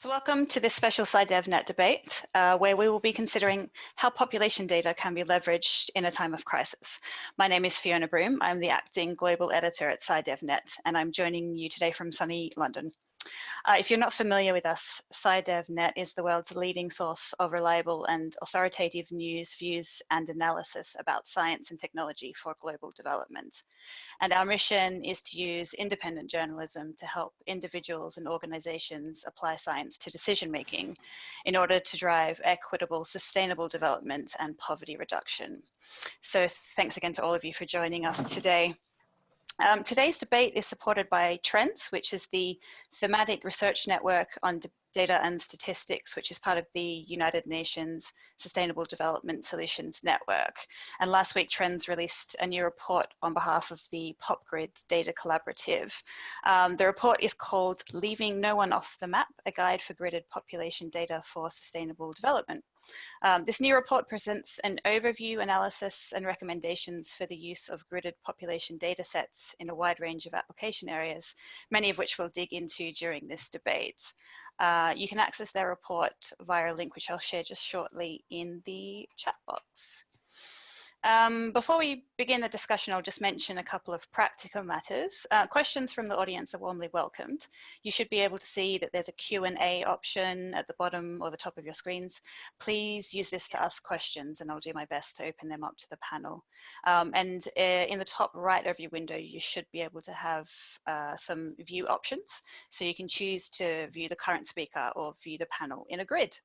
So welcome to this special SciDevNet debate, uh, where we will be considering how population data can be leveraged in a time of crisis. My name is Fiona Broom. I'm the acting global editor at SciDevNet, and I'm joining you today from sunny London. Uh, if you're not familiar with us, SciDevNet is the world's leading source of reliable and authoritative news, views and analysis about science and technology for global development. And our mission is to use independent journalism to help individuals and organizations apply science to decision making in order to drive equitable, sustainable development and poverty reduction. So thanks again to all of you for joining us today. Um, today's debate is supported by TRENDS, which is the thematic research network on data and statistics, which is part of the United Nations Sustainable Development Solutions Network. And last week, Trends released a new report on behalf of the PopGrid Data Collaborative. Um, the report is called Leaving No One Off the Map, a guide for gridded population data for sustainable development. Um, this new report presents an overview, analysis and recommendations for the use of gridded population data sets in a wide range of application areas, many of which we'll dig into during this debate. Uh, you can access their report via a link which I'll share just shortly in the chat box. Um, before we begin the discussion, I'll just mention a couple of practical matters. Uh, questions from the audience are warmly welcomed. You should be able to see that there's a Q&A option at the bottom or the top of your screens. Please use this to ask questions and I'll do my best to open them up to the panel. Um, and uh, in the top right of your window, you should be able to have uh, some view options. So you can choose to view the current speaker or view the panel in a grid.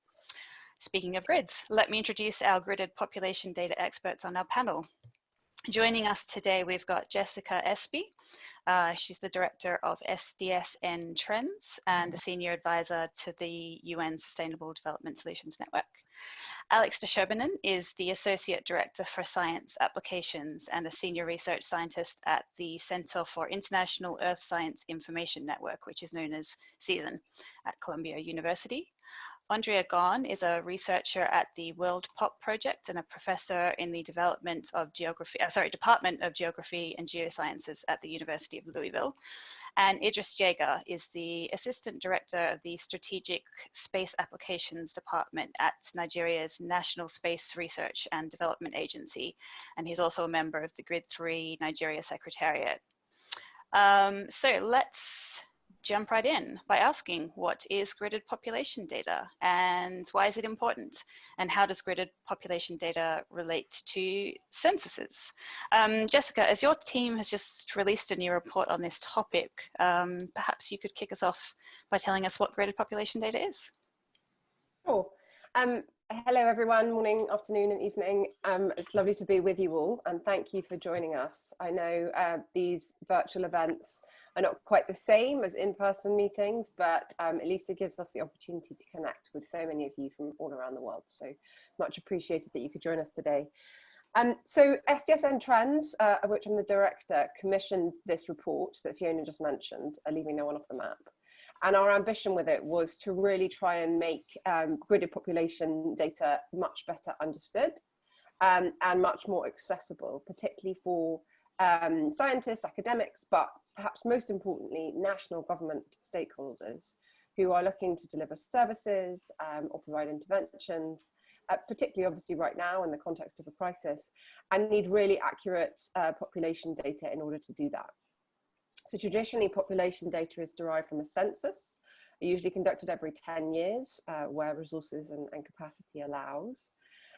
Speaking of grids, let me introduce our gridded population data experts on our panel. Joining us today, we've got Jessica Espey. Uh, she's the director of SDSN Trends and a senior advisor to the UN Sustainable Development Solutions Network. Alex de is the associate director for science applications and a senior research scientist at the Center for International Earth Science Information Network, which is known as CIESIN at Columbia University. Andrea Gaughan is a researcher at the World POP Project and a professor in the development of geography, uh, sorry, Department of Geography and Geosciences at the University of Louisville. And Idris Jega is the Assistant Director of the Strategic Space Applications Department at Nigeria's National Space Research and Development Agency. And he's also a member of the Grid 3 Nigeria Secretariat. Um, so let's jump right in by asking what is gridded population data and why is it important and how does gridded population data relate to censuses? Um, Jessica, as your team has just released a new report on this topic, um, perhaps you could kick us off by telling us what gridded population data is. Sure. Um, hello everyone, morning, afternoon and evening. Um, it's lovely to be with you all and thank you for joining us. I know uh, these virtual events are not quite the same as in-person meetings, but um, at least it gives us the opportunity to connect with so many of you from all around the world. So much appreciated that you could join us today. Um, so SDSN Trends, uh, of which I'm the director, commissioned this report that Fiona just mentioned, Leaving No One Off the Map. And our ambition with it was to really try and make um, gridded population data much better understood um, and much more accessible, particularly for um, scientists, academics, but perhaps most importantly, national government stakeholders who are looking to deliver services um, or provide interventions, uh, particularly obviously right now in the context of a crisis, and need really accurate uh, population data in order to do that. So traditionally population data is derived from a census, usually conducted every 10 years uh, where resources and, and capacity allows.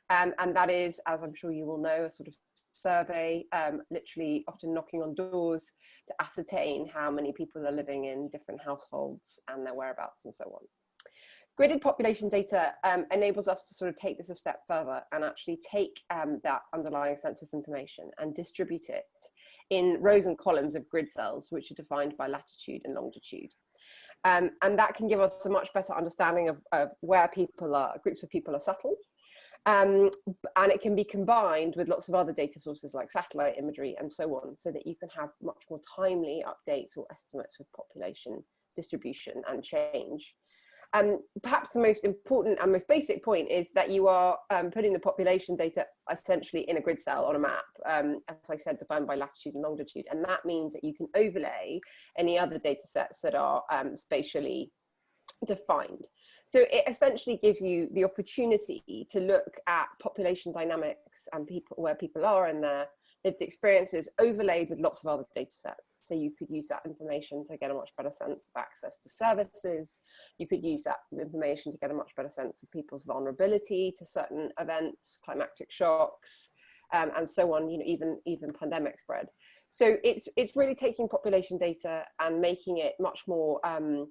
Um, and that is, as I'm sure you will know, a sort of survey, um, literally often knocking on doors to ascertain how many people are living in different households and their whereabouts and so on. Gridded population data um, enables us to sort of take this a step further and actually take um, that underlying census information and distribute it in rows and columns of grid cells, which are defined by latitude and longitude. Um, and that can give us a much better understanding of, of where people are, groups of people are settled, um, and it can be combined with lots of other data sources like satellite imagery and so on, so that you can have much more timely updates or estimates of population distribution and change. Um, perhaps the most important and most basic point is that you are um, putting the population data essentially in a grid cell on a map, um, as I said, defined by latitude and longitude. And that means that you can overlay any other data sets that are um, spatially defined. So it essentially gives you the opportunity to look at population dynamics and people where people are in their lived experiences overlaid with lots of other data sets. So you could use that information to get a much better sense of access to services. You could use that information to get a much better sense of people's vulnerability to certain events, climatic shocks, um, and so on, you know, even, even pandemic spread. So it's, it's really taking population data and making it much more um,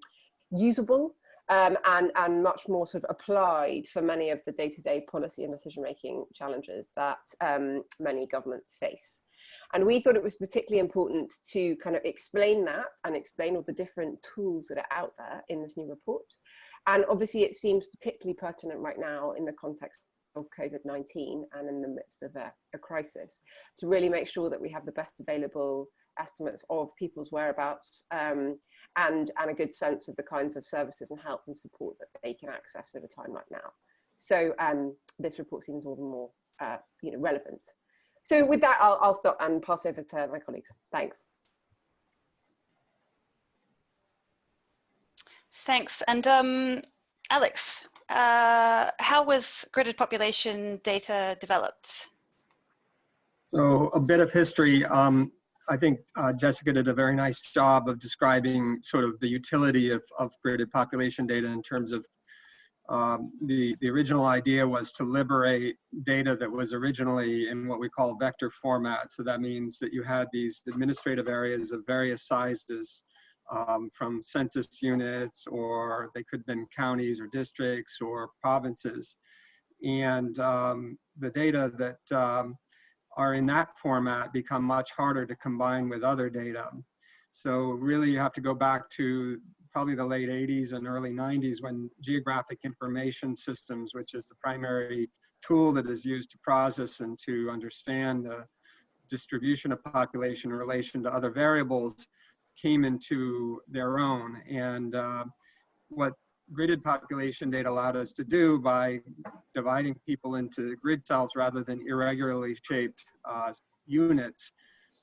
usable um, and, and much more sort of applied for many of the day-to-day -day policy and decision-making challenges that um, many governments face. And we thought it was particularly important to kind of explain that and explain all the different tools that are out there in this new report. And obviously it seems particularly pertinent right now in the context of COVID-19 and in the midst of a, a, crisis to really make sure that we have the best available estimates of people's whereabouts um, and, and a good sense of the kinds of services and help and support that they can access at a time like now. So um, this report seems all the more uh, you know, relevant. So with that, I'll, I'll stop and pass over to my colleagues. Thanks. Thanks. And um, Alex, uh, how was gridded population data developed? So a bit of history. Um, I think uh, Jessica did a very nice job of describing sort of the utility of, of gridded population data in terms of um, the, the original idea was to liberate data that was originally in what we call vector format. So that means that you had these administrative areas of various sizes um, from census units, or they could have been counties or districts or provinces. And um, the data that um, are in that format become much harder to combine with other data. So really you have to go back to probably the late 80s and early 90s when geographic information systems, which is the primary tool that is used to process and to understand the distribution of population in relation to other variables, came into their own. And uh, what gridded population data allowed us to do by dividing people into grid cells rather than irregularly shaped uh, units,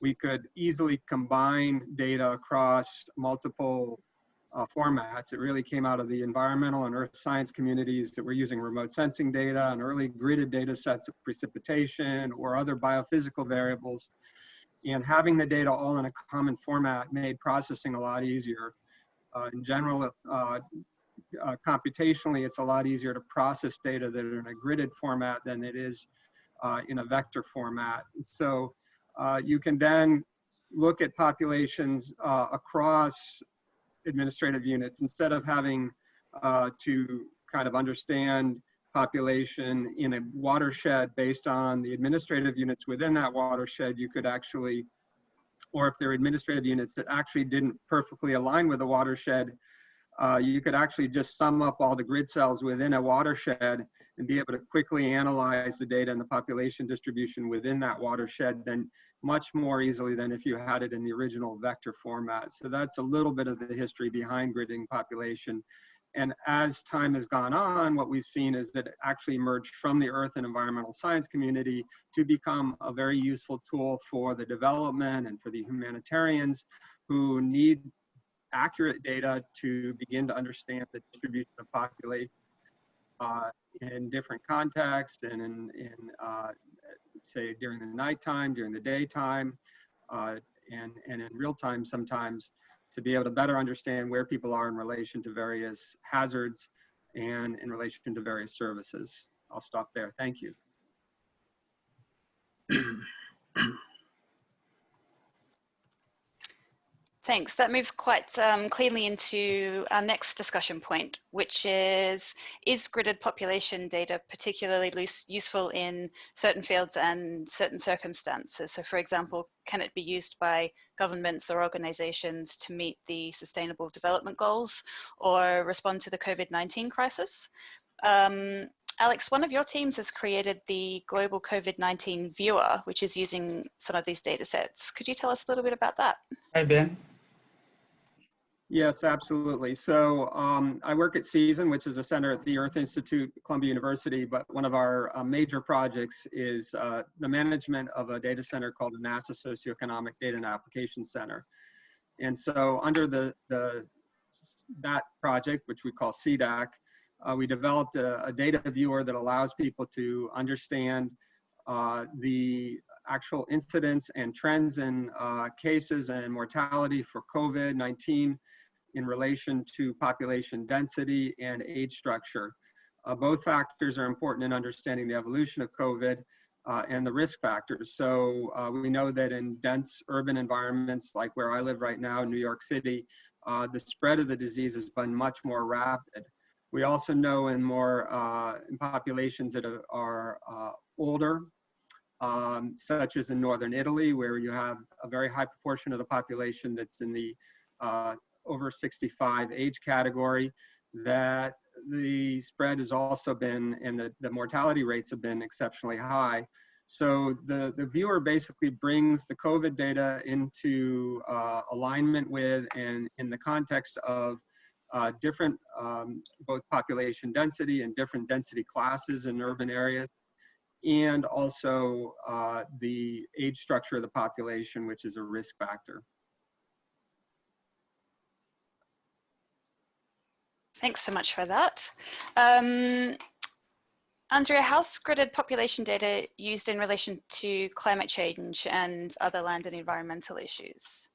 we could easily combine data across multiple uh, formats. It really came out of the environmental and earth science communities that were using remote sensing data and early gridded data sets of precipitation or other biophysical variables. And having the data all in a common format made processing a lot easier. Uh, in general, uh, uh, computationally, it's a lot easier to process data that are in a gridded format than it is uh, in a vector format. So uh, you can then look at populations uh, across administrative units instead of having uh, to kind of understand population in a watershed based on the administrative units within that watershed, you could actually, or if there are administrative units that actually didn't perfectly align with the watershed, uh, you could actually just sum up all the grid cells within a watershed and be able to quickly analyze the data and the population distribution within that watershed then much more easily than if you had it in the original vector format. So that's a little bit of the history behind gridding population. And as time has gone on, what we've seen is that it actually emerged from the earth and environmental science community to become a very useful tool for the development and for the humanitarians who need accurate data to begin to understand the distribution of population uh, in different contexts and in, in uh, say during the nighttime, during the daytime, uh, and, and in real time sometimes to be able to better understand where people are in relation to various hazards and in relation to various services. I'll stop there. Thank you. Thanks. That moves quite um, cleanly into our next discussion point, which is, is gridded population data particularly loose, useful in certain fields and certain circumstances? So for example, can it be used by governments or organizations to meet the sustainable development goals or respond to the COVID-19 crisis? Um, Alex, one of your teams has created the global COVID-19 viewer, which is using some of these data sets. Could you tell us a little bit about that? Hi, Ben. Yes, absolutely. So um, I work at CIESIN, which is a center at the Earth Institute, Columbia University, but one of our uh, major projects is uh, the management of a data center called the NASA Socioeconomic Data and Application Center. And so under the, the that project, which we call SEDAC, uh, we developed a, a, data viewer that allows people to understand uh, the actual incidence and trends in uh, cases and mortality for COVID-19 in relation to population density and age structure. Uh, both factors are important in understanding the evolution of COVID uh, and the risk factors. So uh, we know that in dense urban environments like where I live right now, in New York City, uh, the spread of the disease has been much more rapid. We also know in more uh, in populations that are, uh, older, um, such as in northern Italy, where you have a very high proportion of the population that's in the over 65 age category, that the spread has also been, and the, the mortality rates have been exceptionally high. So the, the viewer basically brings the COVID data into uh, alignment with and in the context of uh, different um, both population density and different density classes in urban areas and also uh, the age structure of the population, which is a risk factor. Thanks so much for that. Um, Andrea, how's gridded population data used in relation to climate change and other land and environmental issues?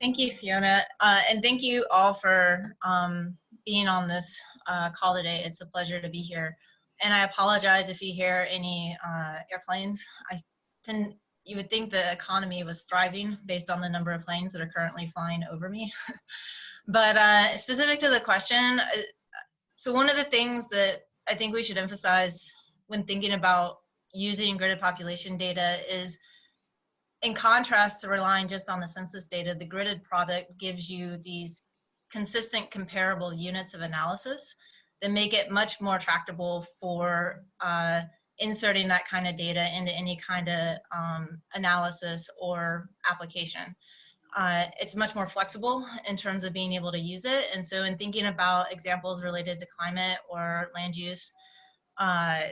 Thank you, Fiona. Uh, and thank you all for um, being on this uh, call today. It's a pleasure to be here. And I apologize if you hear any uh, airplanes. I tend, you would think the economy was thriving based on the number of planes that are currently flying over me. but uh, specific to the question, uh, so one of the things that I think we should emphasize when thinking about using gridded population data is in contrast to relying just on the census data, the gridded product gives you these consistent comparable units of analysis that make it much more tractable for uh, inserting that kind of data into any kind of um, analysis or application. Uh, it's much more flexible in terms of being able to use it. And so in thinking about examples related to climate or land use, uh,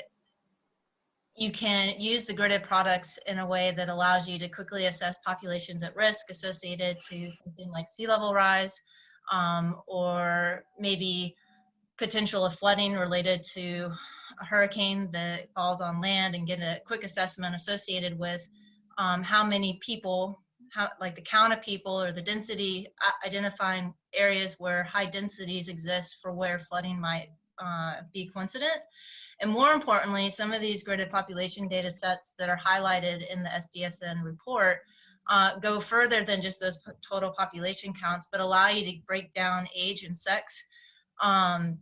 you can use the gridded products in a way that allows you to quickly assess populations at risk associated to something like sea level rise um, or maybe potential of flooding related to a hurricane that falls on land and get a quick assessment associated with um, how many people, how like the count of people or the density, identifying areas where high densities exist for where flooding might uh, be coincident. And more importantly, some of these gridded population data sets that are highlighted in the SDSN report uh, go further than just those total population counts, but allow you to break down age and sex um,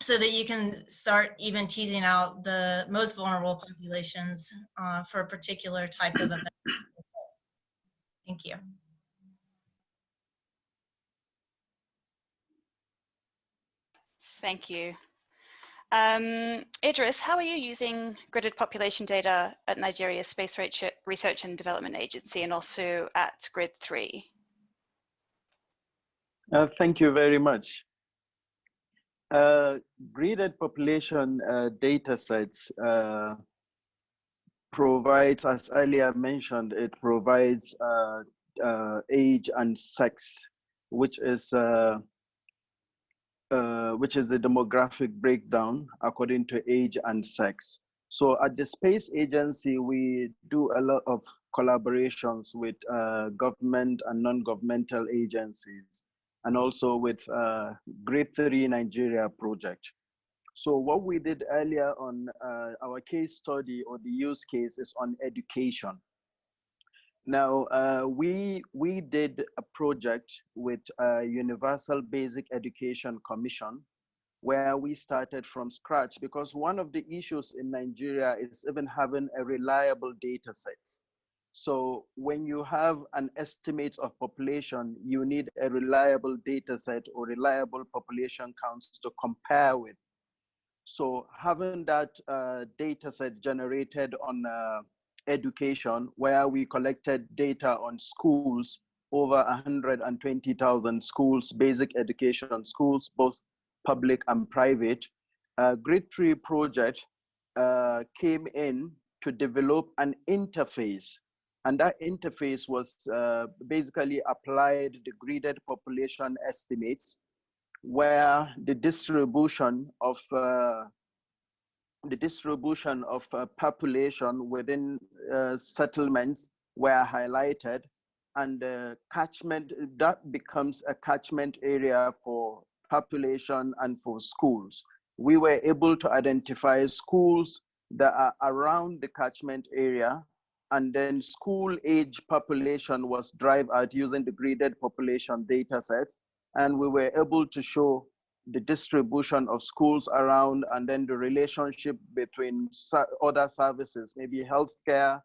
so that you can start even teasing out the most vulnerable populations uh, for a particular type of event. Thank you. Thank you. Um, Idris, how are you using gridded population data at Nigeria's Space Research and Development Agency and also at Grid 3? Uh, thank you very much. Uh, gridded population uh, data sets uh, provides, as earlier mentioned, it provides uh, uh, age and sex, which is uh, uh, which is the demographic breakdown according to age and sex. So at the Space Agency, we do a lot of collaborations with government and non-governmental agencies, and also with uh, Grid 3 Nigeria project. So what we did earlier on uh, our case study or the use case is on education. Now, uh, we, we did a project with a Universal Basic Education Commission where we started from scratch because one of the issues in Nigeria is even having a reliable data sets. So when you have an estimate of population, you need a reliable data set or reliable population counts to compare with. So having that uh, data set generated on uh, education where we collected data on schools, over 120,000 schools, basic education schools, both public and private. Uh, Grid 3 project uh, came in to develop an interface, And that interface was uh, basically applied the graded population estimates where the distribution of uh, the distribution of uh, population within uh, settlements were highlighted. And the catchment that becomes a catchment area for population and for schools. We were able to identify schools that are around the catchment area and then school age population was drive out using the graded population data sets and we were able to show the distribution of schools around and then the relationship between other services maybe healthcare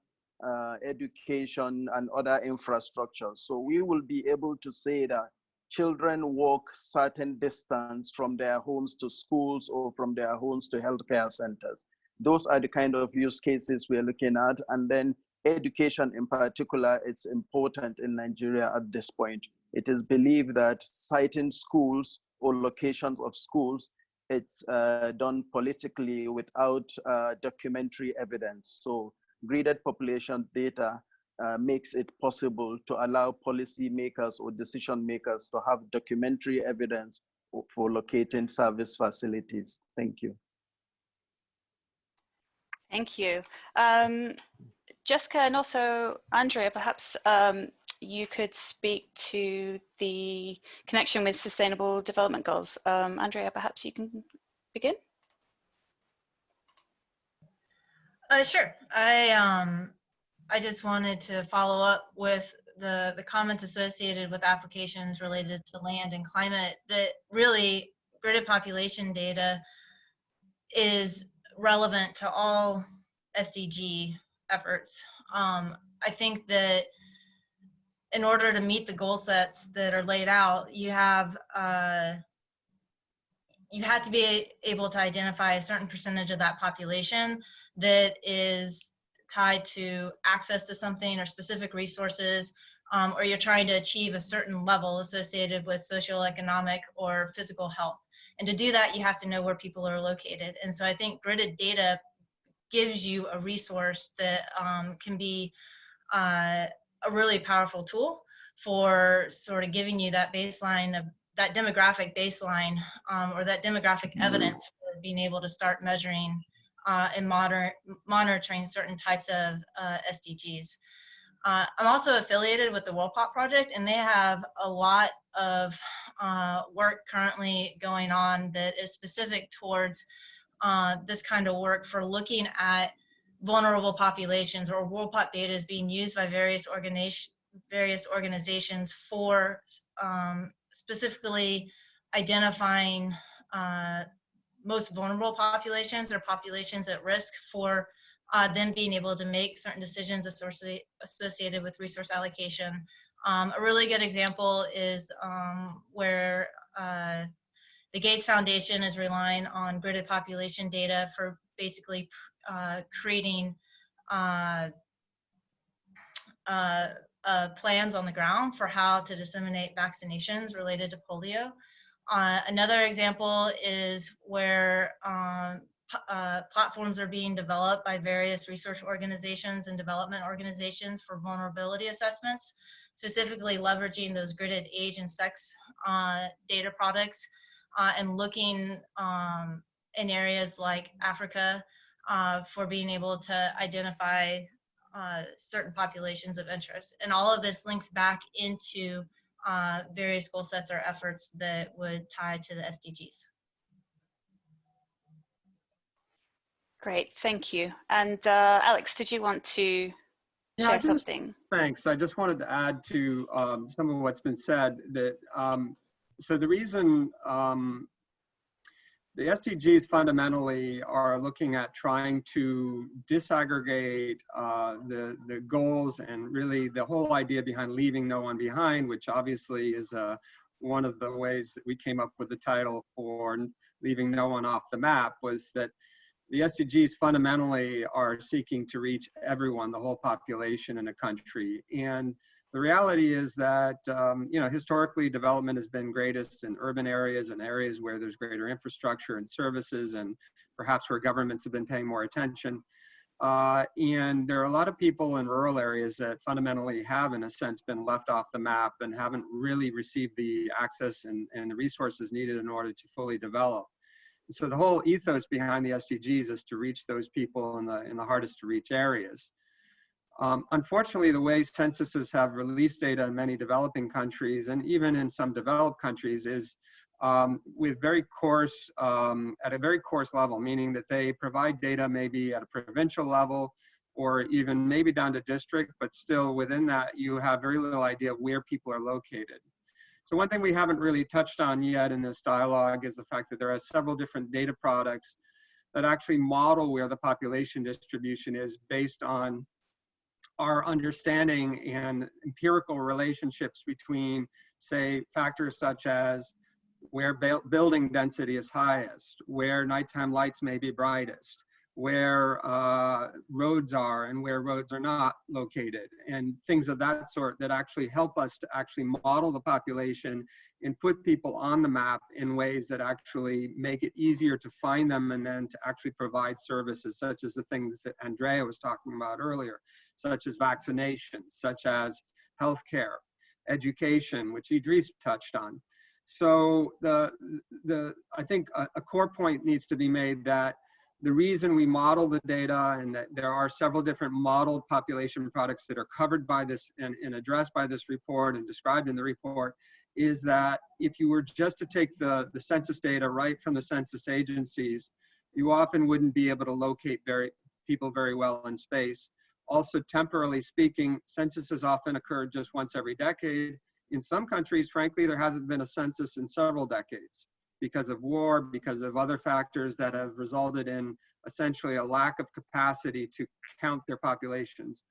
uh, education and other infrastructure so we will be able to say that children walk certain distance from their homes to schools or from their homes to healthcare centers. Those are the kind of use cases we're looking at. And then education in particular, it's important in Nigeria at this point. It is believed that citing schools or locations of schools, it's uh, done politically without uh, documentary evidence. So graded population data uh, makes it possible to allow policymakers or decision makers to have documentary evidence for locating service facilities. Thank you. Thank you. Um, Jessica and also Andrea, perhaps um, you could speak to the connection with Sustainable Development Goals. Um, Andrea, perhaps you can begin. Uh, sure. I um, I just wanted to follow up with the, the comments associated with applications related to land and climate that really gridded population data is relevant to all SDG efforts. Um, I think that in order to meet the goal sets that are laid out, you have uh, you had to be able to identify a certain percentage of that population that is tied to access to something or specific resources, um, or you're trying to achieve a certain level associated with social, economic, or physical health. And to do that, you have to know where people are located. And so I think gridded data gives you a resource that um, can be uh, a really powerful tool for sort of giving you that baseline of that demographic baseline um, or that demographic mm-hmm. evidence for being able to start measuring uh, and moder monitoring certain types of uh, SDGs. Uh, I'm also affiliated with the WorldPop project and they have a lot of uh, work currently going on that is specific towards uh, this kind of work for looking at vulnerable populations or WorldPop data is being used by various organizations various organizations for um, specifically identifying uh, most vulnerable populations or populations at risk for uh, them being able to make certain decisions associated with resource allocation. Um, a really good example is um, where uh, the Gates Foundation is relying on gridded population data for basically uh, creating uh, uh, uh, plans on the ground for how to disseminate vaccinations related to polio. Uh, another example is where um, uh, platforms are being developed by various research organizations and development organizations for vulnerability assessments, specifically leveraging those gridded age and sex data products uh, and looking um, in areas like Africa uh, for being able to identify uh, certain populations of interest. And all of this links back into uh, various goal sets or efforts that would tie to the SDGs. Great, thank you. And uh, Alex, did you want to yeah, share just, something? Thanks. I just wanted to add to um, some of what's been said that um, so the reason um, the SDGs fundamentally are looking at trying to disaggregate uh, the, the goals and really the whole idea behind leaving no one behind, which obviously is uh, one of the ways that we came up with the title for leaving no one off the map was that the SDGs fundamentally are seeking to reach everyone, the whole population in a country. And the reality is that um, you know historically development has been greatest in urban areas and areas where there's greater infrastructure and services and perhaps where governments have been paying more attention Uh, and there are a lot of people in rural areas that fundamentally have, in a sense, been left off the map and haven't really received the access and, and the resources needed in order to fully develop. So the whole ethos behind the SDGs is to reach those people in the, in the hardest to reach areas. Um, unfortunately, the way censuses have released data in many developing countries and even in some developed countries is um, with very coarse, um, at a very coarse level, meaning that they provide data maybe at a provincial level or even maybe down to district, but still within that you have very little idea of where people are located. So one thing we haven't really touched on yet in this dialogue is the fact that there are several different data products that actually model where the population distribution is based on our understanding and empirical relationships between, say, factors such as where building density is highest, where nighttime lights may be brightest, where uh, roads are and where roads are not located, and things of that sort that actually help us to actually model the population and put people on the map in ways that actually make it easier to find them and then to actually provide services such as the things that Andrea was talking about earlier, such as vaccinations, such as healthcare, education, which Idris touched on. So the, the, I think a, a core point needs to be made that the reason we model the data and that there are several different modeled population products that are covered by this and, and, addressed by this report and described in the report is that if you were just to take the, the census data right from the census agencies, you often wouldn't be able to locate very people very well in space. Also, temporally speaking, censuses often occur just once every decade. In some countries, frankly, there hasn't been a census in several decades because of war, because of other factors that have resulted in essentially a lack of capacity to count their populations.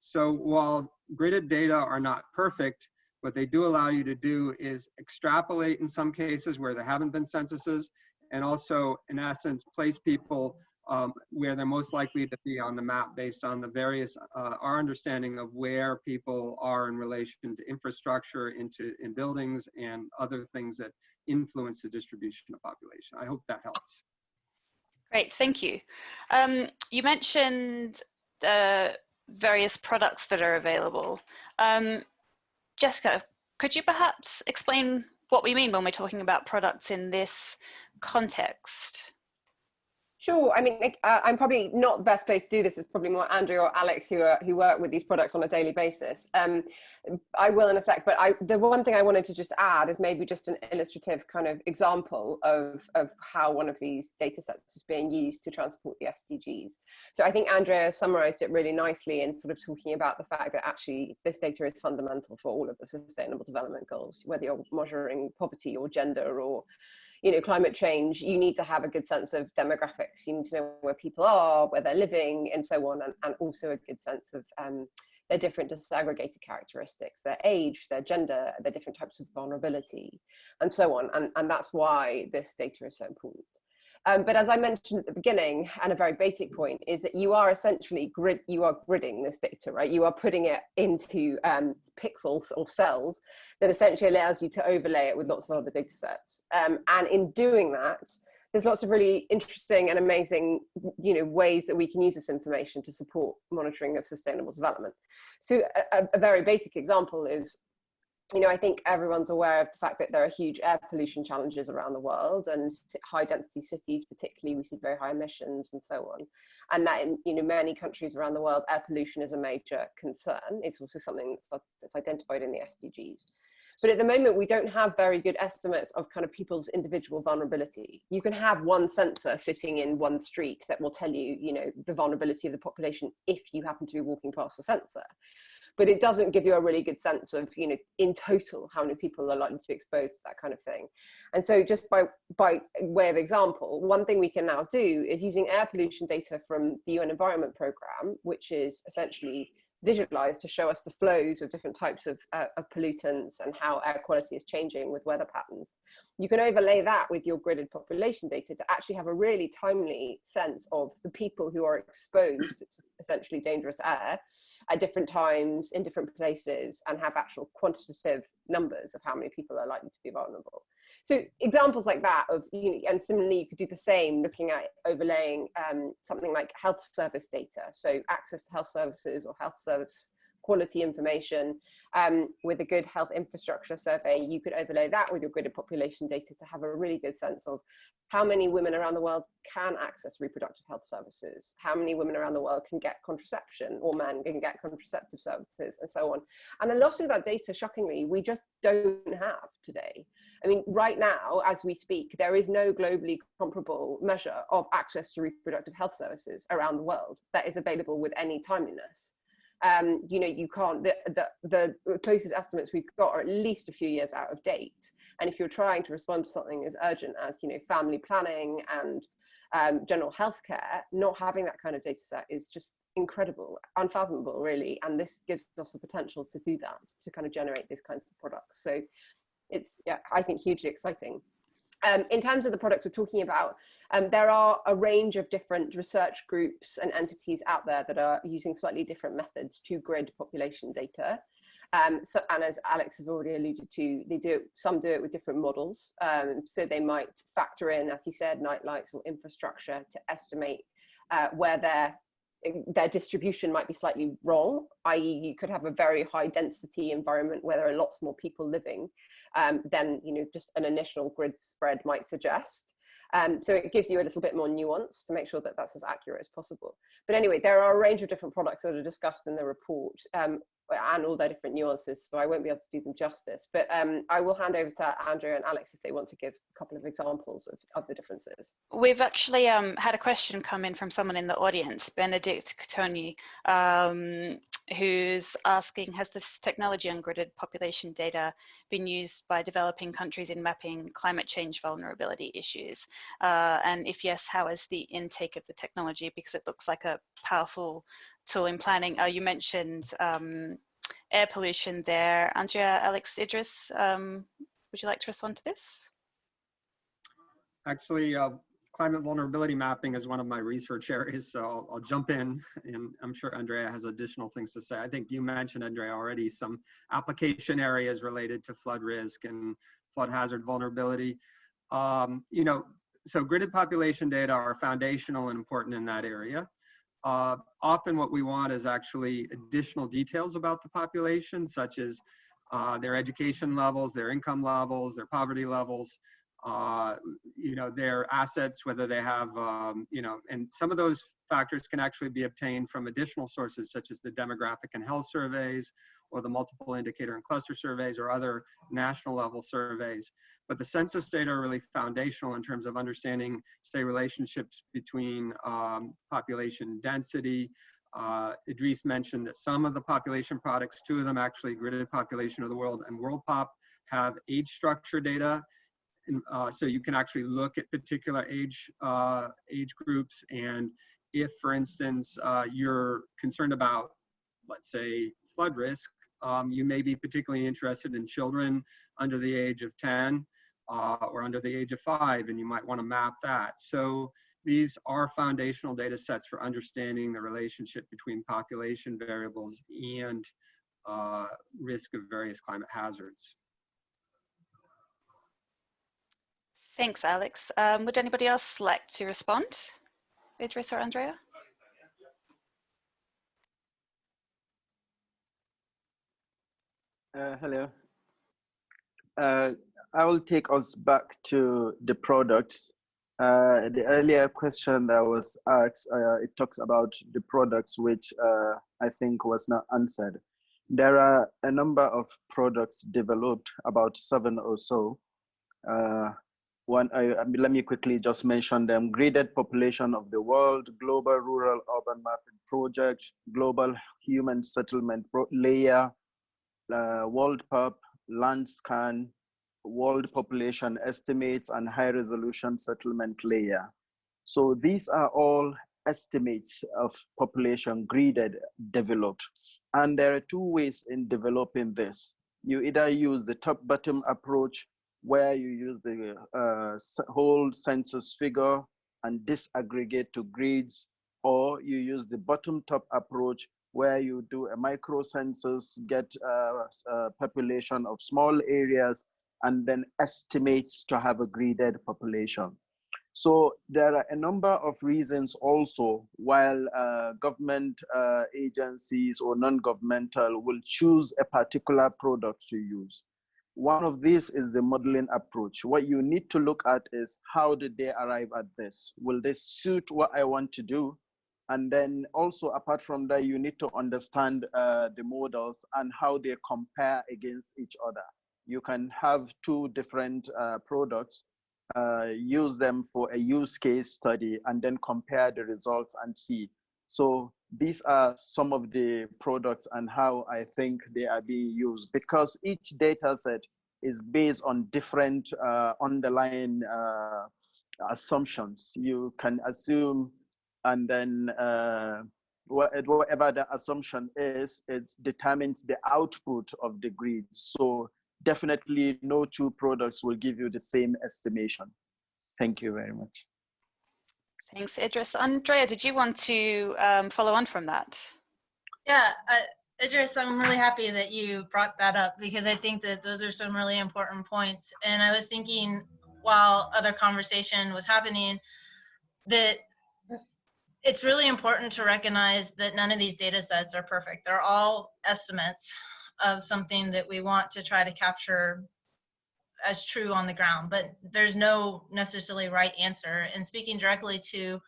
So while gridded data are not perfect, what they do allow you to do is extrapolate in some cases where there haven't been censuses and also in essence place people um, where they're most likely to be on the map based on the various, uh, our understanding of where people are in relation to infrastructure, into in buildings and other things that influence the distribution of population. I hope that helps. Great, thank you. Um, you mentioned the various products that are available. Um, Jessica, could you perhaps explain what we mean when we're talking about products in this context? Sure. I mean, uh, I'm probably not the best place to do this. It's probably more Andrew or Alex who are, who work with these products on a daily basis. Um, I will in a sec, but I, the one thing I wanted to just add is maybe just an illustrative kind of example of, of how one of these data sets is being used to transport the SDGs. So I think Andrea summarized it really nicely in sort of talking about the fact that actually this data is fundamental for all of the sustainable development goals, whether you're measuring poverty or gender or you know, climate change, you need to have a good sense of demographics. You need to know where people are, where they're living, and so on, and, and also a good sense of um, their different disaggregated characteristics, their age, their gender, their different types of vulnerability, and so on. And, and that's why this data is so important. Um, but as I mentioned at the beginning, and a very basic point, is that you are essentially grid, you are gridding this data, right? You are putting it into um, pixels or cells that essentially allows you to overlay it with lots of other data sets. Um, and in doing that, there's lots of really interesting and amazing you know, ways that we can use this information to support monitoring of sustainable development. So a, a very basic example is you know, I think everyone's aware of the fact that there are huge air pollution challenges around the world and high density cities, particularly we see very high emissions and so on. And that in, you know, many countries around the world, air pollution is a major concern. It's also something that's, that's identified in the SDGs. But at the moment, we don't have very good estimates of kind of people's individual vulnerability. You can have one sensor sitting in one street that will tell you, you know, the vulnerability of the population if you happen to be walking past the sensor but it doesn't give you a really good sense of, you know, in total, how many people are likely to be exposed to that kind of thing. And so just by, by way of example, one thing we can now do is using air pollution data from the UN Environment Programme, which is essentially visualized to show us the flows of different types of, uh, of, pollutants and how air quality is changing with weather patterns. You can overlay that with your gridded population data to actually have a really timely sense of the people who are exposed to essentially dangerous air at different times in different places and have actual quantitative numbers of how many people are likely to be vulnerable. So examples like that of, you know, and similarly, you could do the same looking at overlaying um, something like health service data. So access to health services or health service quality information um, with a good health infrastructure survey, you could overlay that with your gridded population data to have a really good sense of how many women around the world can access reproductive health services, how many women around the world can get contraception or men can get contraceptive services and so on. And a lot of that data, shockingly, we just don't have today. I mean, right now, as we speak, there is no globally comparable measure of access to reproductive health services around the world that is available with any timeliness um, you know, you can't, the, the, the closest estimates we've got are at least a few years out of date. And if you're trying to respond to something as urgent as, you know, family planning and um, general healthcare, not having that kind of data set is just incredible, unfathomable really. And this gives us the potential to do that, to kind of generate these kinds of products. So it's, yeah, I think hugely exciting. Um, in terms of the products we're talking about, um, there are a range of different research groups and entities out there that are using slightly different methods to grid population data. Um, so, and as Alex has already alluded to, they do some do it with different models. Um, so they might factor in, as he said, night lights or infrastructure to estimate uh, where their their distribution might be slightly wrong, i.e. you could have a very high density environment where there are lots more people living um, than you know just an initial grid spread might suggest. Um, so it gives you a little bit more nuance to make sure that that's as accurate as possible. But anyway, there are a range of different products that are discussed in the report um, and all their different nuances, so I won't be able to do them justice. But um, I will hand over to Andrea and Alex if they want to give couple of examples of, of the differences. We've actually um, had a question come in from someone in the audience, Benedict Tony, um, who's asking, has this technology on gridded population data been used by developing countries in mapping climate change vulnerability issues? Uh, and if yes, how is the intake of the technology? Because it looks like a powerful tool in planning. Uh, you mentioned um, air pollution there. Andrea, Alex Idris, um, would you like to respond to this? Actually, uh, climate vulnerability mapping is one of my research areas, so I'll, I'll, jump in and I'm sure Andrea has additional things to say. I think you mentioned, Andrea, already some application areas related to flood risk and flood hazard vulnerability. Um, you know, so gridded population data are foundational and important in that area. Uh, often what we want is actually additional details about the population, such as uh, their education levels, their income levels, their poverty levels, uh, you know, their assets, whether they have, um, you know, and some of those factors can actually be obtained from additional sources such as the demographic and health surveys or the multiple indicator and cluster surveys or other national level surveys. But the census data are really foundational in terms of understanding, say, relationships between um, population density. Uh, Idris mentioned that some of the population products, two of them actually, Gridded Population of the World and WorldPop, have age structure data. Uh, so you can actually look at particular age, uh, age groups and if, for instance, uh, you're concerned about, let's say, flood risk, um, you may be particularly interested in children under the age of 10 uh, or under the age of five, and you might want to map that. So these are foundational data sets for understanding the relationship between population variables and uh, risk of various climate hazards. Thanks, Alex. Um, would anybody else like to respond? Idris or Andrea? Uh, hello. Uh, I will take us back to the products. Uh, the earlier question that was asked, uh, it talks about the products which uh, I think was not answered. There are a number of products developed, about seven or so. One, let me quickly just mention them. Gridded Population of the World, Global Rural Urban Mapping Project, Global Human Settlement Layer, uh, WorldPop, Landscan, World Population Estimates, and High Resolution Settlement Layer. So these are all estimates of population gridded developed. And there are two ways in developing this. You either use the top-bottom approach where you use the uh, whole census figure and disaggregate to grids, or you use the bottom-top approach where you do a micro census, get a, a population of small areas, and then estimates to have a graded population. So there are a number of reasons also while uh, government uh, agencies or non-governmental will choose a particular product to use. One of these is the modeling approach. What you need to look at is how did they arrive at this? Will this suit what I want to do? And then also apart from that, you need to understand uh, the models and how they compare against each other. You can have two different uh, products uh, use them for a use case study and then compare the results and see. So these are some of the products and how I think they are being used because each data set is based on different uh, underlying uh, assumptions. You can assume and then uh, whatever the assumption is, it determines the output of the grid. So definitely no two products will give you the same estimation. Thank you very much. Thanks, Idris. Andrea, did you want to um, follow on from that? Yeah, uh, Idris, I'm really happy that you brought that up because I think that those are some really important points. And I was thinking while other conversation was happening that it's really important to recognize that none of these data sets are perfect. They're all estimates of something that we want to try to capture as true on the ground, but there's no necessarily right answer. And speaking directly to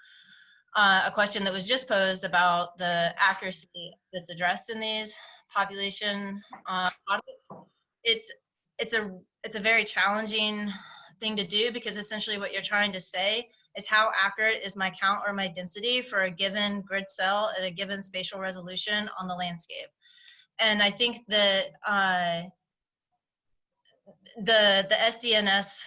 uh, a question that was just posed about the accuracy that's addressed in these population uh, audits, it's it's a it's a very challenging thing to do because essentially what you're trying to say is how accurate is my count or my density for a given grid cell at a given spatial resolution on the landscape and I think that uh, the the SDNS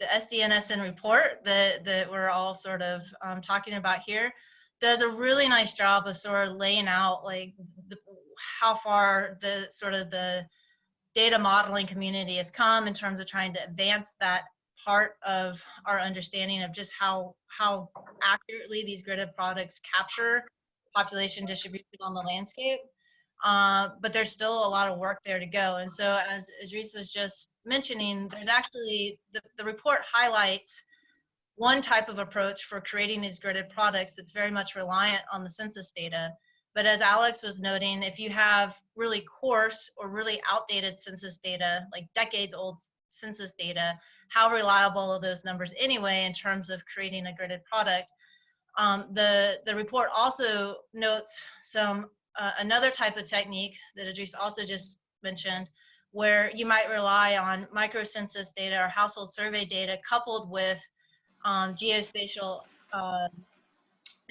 the SDNSN report that that we're all sort of um, talking about here does a really nice job of sort of laying out like the, how far the sort of the data modeling community has come in terms of trying to advance that part of our understanding of just how how accurately these gridded products capture population distribution on the landscape. Uh, but there's still a lot of work there to go. And so as Idris was just mentioning, there's actually, the, the report highlights one type of approach for creating these gridded products that's very much reliant on the census data. But as Alex was noting, if you have really coarse or really outdated census data, like decades old census data, how reliable are those numbers anyway in terms of creating a gridded product? Um, the, the report also notes some uh, another type of technique that Idris also just mentioned, where you might rely on microcensus data or household survey data coupled with um, geospatial uh,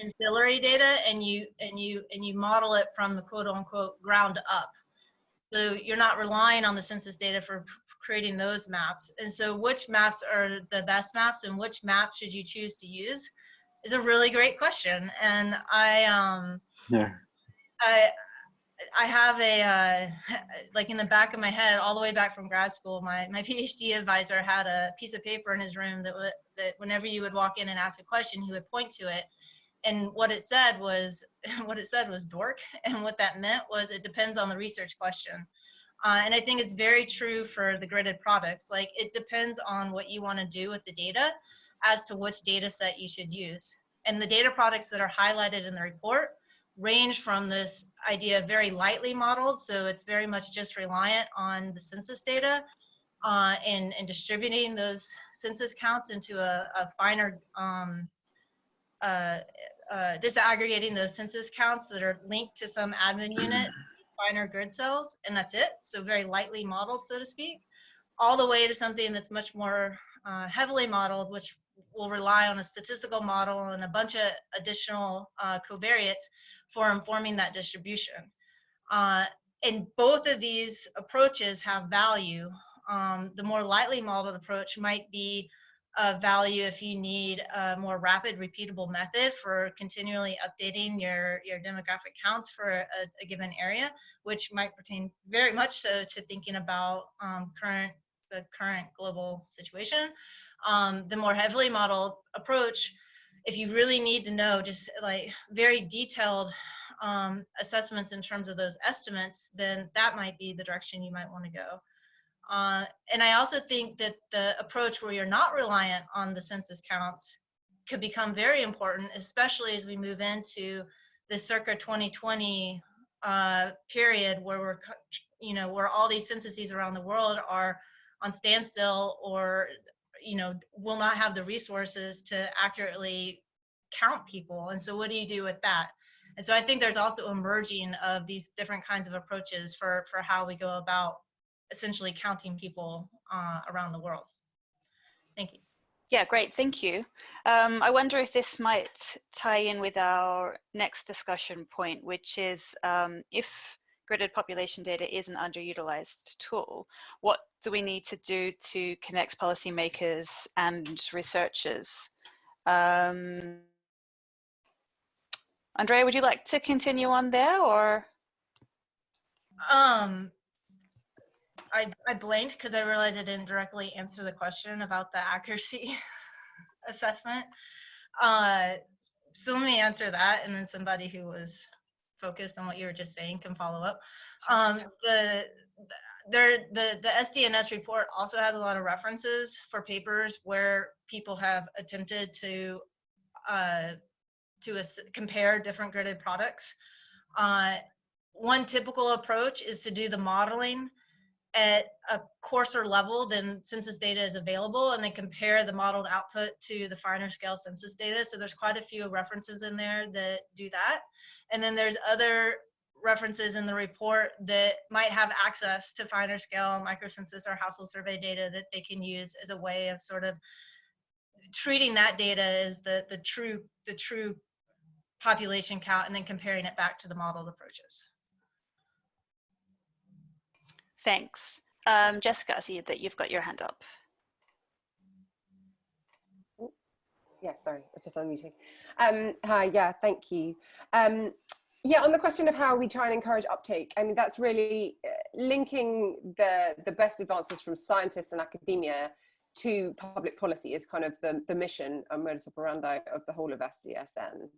ancillary data, and you and you and you model it from the quote unquote ground up. So you're not relying on the census data for creating those maps. And so which maps are the best maps and which map should you choose to use is a really great question. And I, um, yeah. I, I have a, uh, like in the back of my head, all the way back from grad school, my, my PhD advisor had a piece of paper in his room that, that whenever you would walk in and ask a question, he would point to it. And what it said was, what it said was dork. And what that meant was it depends on the research question. Uh, and I think it's very true for the gridded products. Like it depends on what you want to do with the data as to which data set you should use. And the data products that are highlighted in the report range from this idea very lightly modeled, so it's very much just reliant on the census data uh, and, and distributing those census counts into a, a finer, um, uh, uh, disaggregating those census counts that are linked to some admin unit, finer grid cells, and that's it. So very lightly modeled, so to speak, all the way to something that's much more uh, heavily modeled, which will rely on a statistical model and a bunch of additional uh, covariates for informing that distribution. Uh, and both of these approaches have value. Um, the more lightly modeled approach might be a value if you need a more rapid repeatable method for continually updating your, your demographic counts for a, a given area, which might pertain very much so to thinking about um, current the current global situation. Um, the more heavily modeled approach if you really need to know just like very detailed um, assessments in terms of those estimates, then that might be the direction you might want to go. Uh, and I also think that the approach where you're not reliant on the census counts could become very important, especially as we move into the circa 2020 uh, period where we're, you know, where all these censuses around the world are on standstill or, you know, will not have the resources to accurately count people. And so what do you do with that? And so I think there's also emerging of these different kinds of approaches for, for how we go about essentially counting people uh, around the world. Thank you. Yeah, great, thank you. Um, I wonder if this might tie in with our next discussion point, which is um, if gridded population data is an underutilized tool, what do we need to do to connect policymakers and researchers? Um, Andrea, would you like to continue on there or? Um, I, I blanked because I realized I didn't directly answer the question about the accuracy assessment. Uh, so let me answer that and then somebody who was focused on what you were just saying can follow up. Um, the, there, the, the SDNS report also has a lot of references for papers where people have attempted to uh, to compare different gridded products. Uh, one typical approach is to do the modeling at a coarser level than census data is available and they compare the modeled output to the finer scale census data. So there's quite a few references in there that do that. And then there's other references in the report that might have access to finer scale microcensus or household survey data that they can use as a way of sort of treating that data as the, the true the true population count and then comparing it back to the modeled approaches. Thanks. Um, Jessica, I see that you've got your hand up. Yeah, sorry, I was just unmuting. Um, hi, yeah, thank you. Um, yeah, on the question of how we try and encourage uptake, I mean, that's really uh, linking the, the best advances from scientists and academia to public policy is kind of the, the mission and modus operandi of the whole of SDSN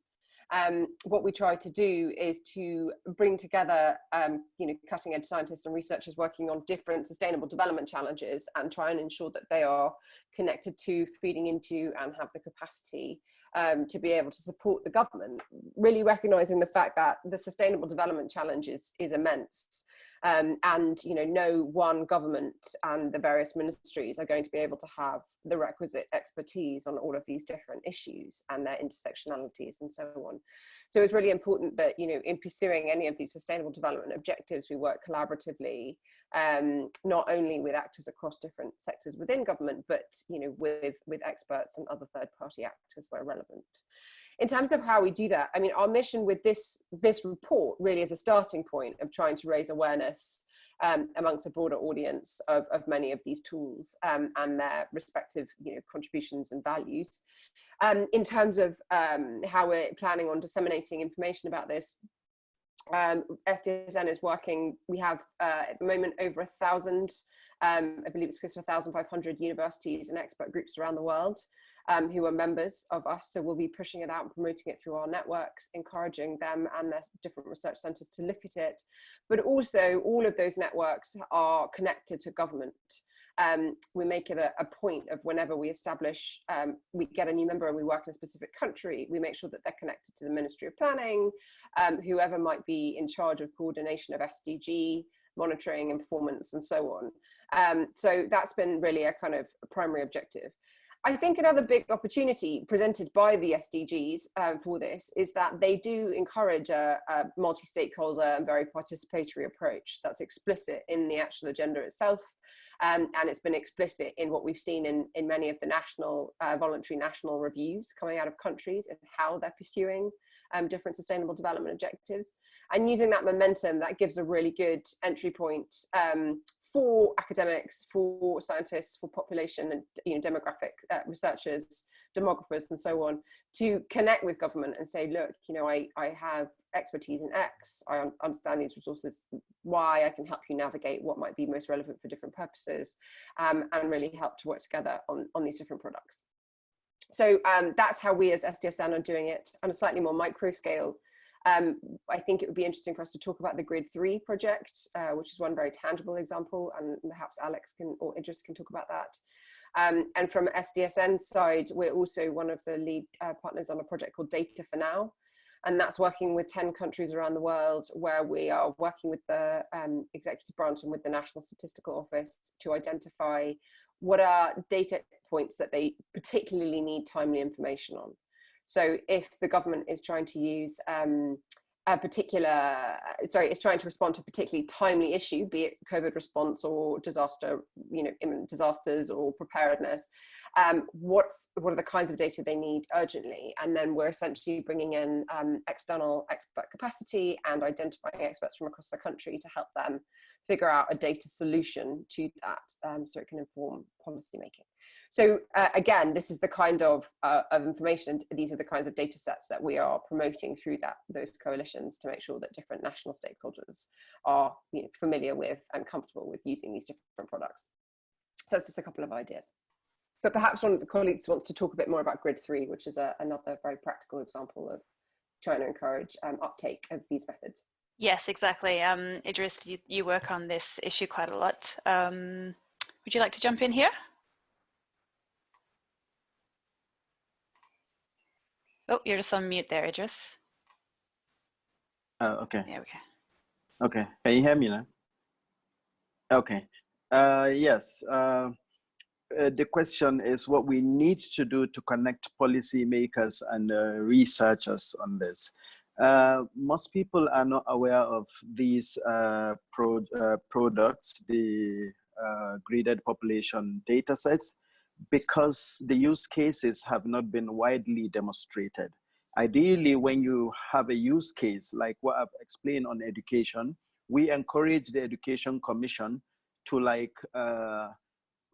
um, what we try to do is to bring together um, you know cutting edge scientists and researchers working on different sustainable development challenges and try and ensure that they are connected to feeding into and have the capacity um, to be able to support the government. Really recognizing the fact that the sustainable development challenge is, is immense um, and you know no one government and the various ministries are going to be able to have the requisite expertise on all of these different issues and their intersectionalities and so on. So it's really important that you know in pursuing any of these sustainable development objectives we work collaboratively um, not only with actors across different sectors within government but you know with with experts and other third party actors where relevant in terms of how we do that, I mean, our mission with this, this report really is a starting point of trying to raise awareness um, amongst a broader audience of, of many of these tools um, and their respective you know, contributions and values. Um, in terms of um, how we're planning on disseminating information about this, um, SDSN is working, we have uh, at the moment over a thousand, um, I believe it's close to 1,500 universities and expert groups around the world um, who are members of us. So we'll be pushing it out and promoting it through our networks, encouraging them and their different research centers to look at it. But also all of those networks are connected to government. Um, we make it a, a, point of whenever we establish, um, we get a new member and we work in a specific country, we make sure that they're connected to the Ministry of Planning, um, whoever might be in charge of coordination of SDG, monitoring and performance and so on. Um, so that's been really a kind of primary objective. I think another big opportunity presented by the SDGs um, for this is that they do encourage a, a multi-stakeholder and very participatory approach that's explicit in the actual agenda itself. Um, and it's been explicit in what we've seen in, in many of the national, uh, voluntary national reviews coming out of countries and how they're pursuing um, different sustainable development objectives. And using that momentum, that gives a really good entry point um, for academics, for scientists, for population and you know, demographic uh, researchers, demographers and so on, to connect with government and say, look, you know, I, I have expertise in X, I un understand these resources, Y, I can help you navigate what might be most relevant for different purposes, um, and really help to work together on, on these different products. So um, that's how we as SDSN are doing it on a slightly more micro scale Um, I think it would be interesting for us to talk about the Grid 3 project, uh, which is one very tangible example, and perhaps Alex can or Idris can talk about that. Um, and from SDSN's side, we're also one of the lead uh, partners on a project called Data for Now, and that's working with 10 countries around the world where we are working with the um, executive branch and with the National Statistical Office to identify what are data points that they particularly need timely information on. So if the government is trying to use um, a particular, sorry, is trying to respond to a particularly timely issue, be it COVID response or disaster, you know, imminent disasters or preparedness, um, what, what are the kinds of data they need urgently? And then we're essentially bringing in um, external expert capacity and identifying experts from across the country to help them figure out a data solution to that um, so it can inform policy making. So uh, again, this is the kind of, uh, of information, these are the kinds of data sets that we are promoting through that those coalitions to make sure that different national stakeholders are you know, familiar with and comfortable with using these different products. So that's just a couple of ideas. But perhaps one of the colleagues wants to talk a bit more about Grid 3, which is a, another very practical example of trying to encourage um, uptake of these methods. Yes, exactly. Um, Idris, you, you, work on this issue quite a lot. Um, would you like to jump in here? Oh, you're just on mute there, Idris. Uh, okay. Yeah, okay. Okay. Can you hear me now? Okay. Uh, yes. Uh, uh, the question is what we need to do to connect policymakers and uh, researchers on this. Uh, most people are not aware of these uh, pro uh, products, the uh, gridded population data sets, because the use cases have not been widely demonstrated. Ideally, when you have a use case, like what I've explained on education, we encourage the Education Commission to like uh,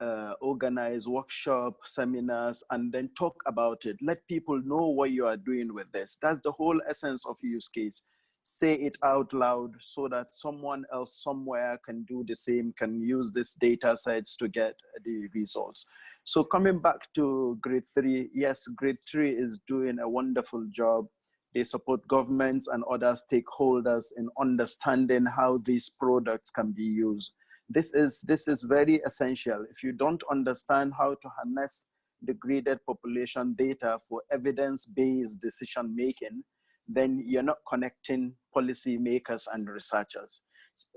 uh, organize workshop seminars and then talk about it. Let people know what you are doing with this. That's the whole essence of use case say it out loud so that someone else somewhere can do the same can use this data sets to get the results. So coming back to Grid 3 yes Grid 3 is doing a wonderful job. They support governments and other stakeholders in understanding how these products can be used. This is, this is very essential. If you don't understand how to harness the gridded population data for evidence-based decision making, then you're not connecting policymakers and researchers.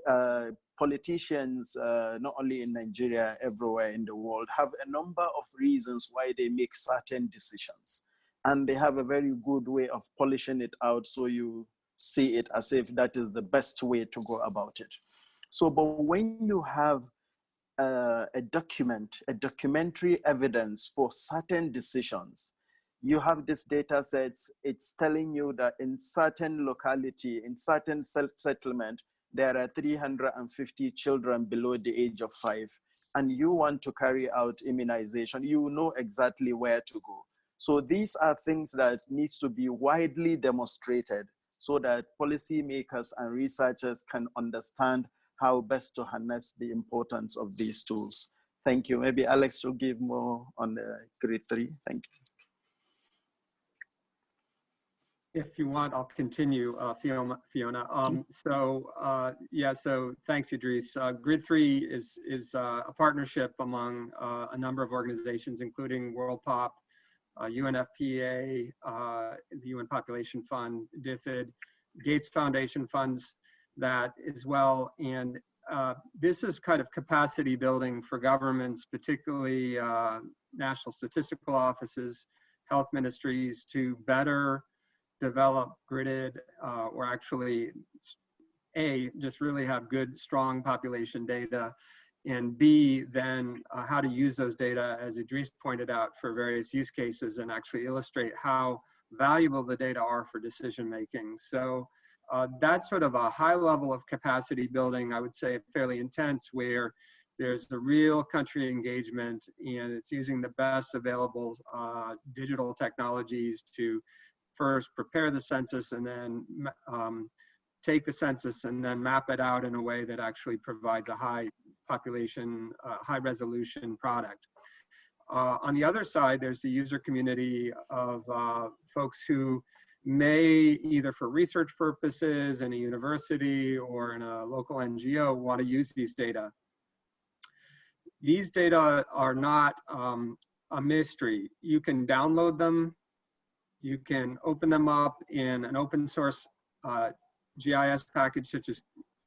Uh, politicians, uh, not only in Nigeria, everywhere in the world, have a number of reasons why they make certain decisions. And they have a very good way of polishing it out so you see it as if that is the best way to go about it. So, but when you have uh, a document, a documentary evidence for certain decisions, you have these data sets, it's telling you that in certain locality, in certain self-settlement, there are 350 children below the age of five, and you want to carry out immunization, you know exactly where to go. So these are things that needs to be widely demonstrated so that policymakers and researchers can understand how best to harness the importance of these tools. Thank you. Maybe Alex will give more on the Grid 3. Thank you. If you want, I'll continue, uh, Fiona. Fiona. Um, so uh, yeah, so thanks, Idris. Uh, Grid 3 is, is uh, a partnership among uh, a number of organizations, including World Pop, UNFPA, uh, the UN Population Fund, DFID, Gates Foundation funds, that as well. And uh, this is kind of capacity building for governments, particularly uh, national statistical offices, health ministries to better develop gridded uh, or actually A, just really have good, strong population data and B, then uh, how to use those data, as Idris pointed out, for various use cases and actually illustrate how valuable the data are for decision making. So uh, that's sort of a high level of capacity building, I would say fairly intense, where there's the real country engagement and it's using the best available uh, digital technologies to first prepare the census and then um, take the census and then map it out in a way that actually provides a high population, uh, high resolution product. Uh, on the other side, there's the user community of uh, folks who may either for research purposes in a university or in a local NGO want to use these data. These data are not um, a mystery. You can download them. You can open them up in an open source uh, GIS package such as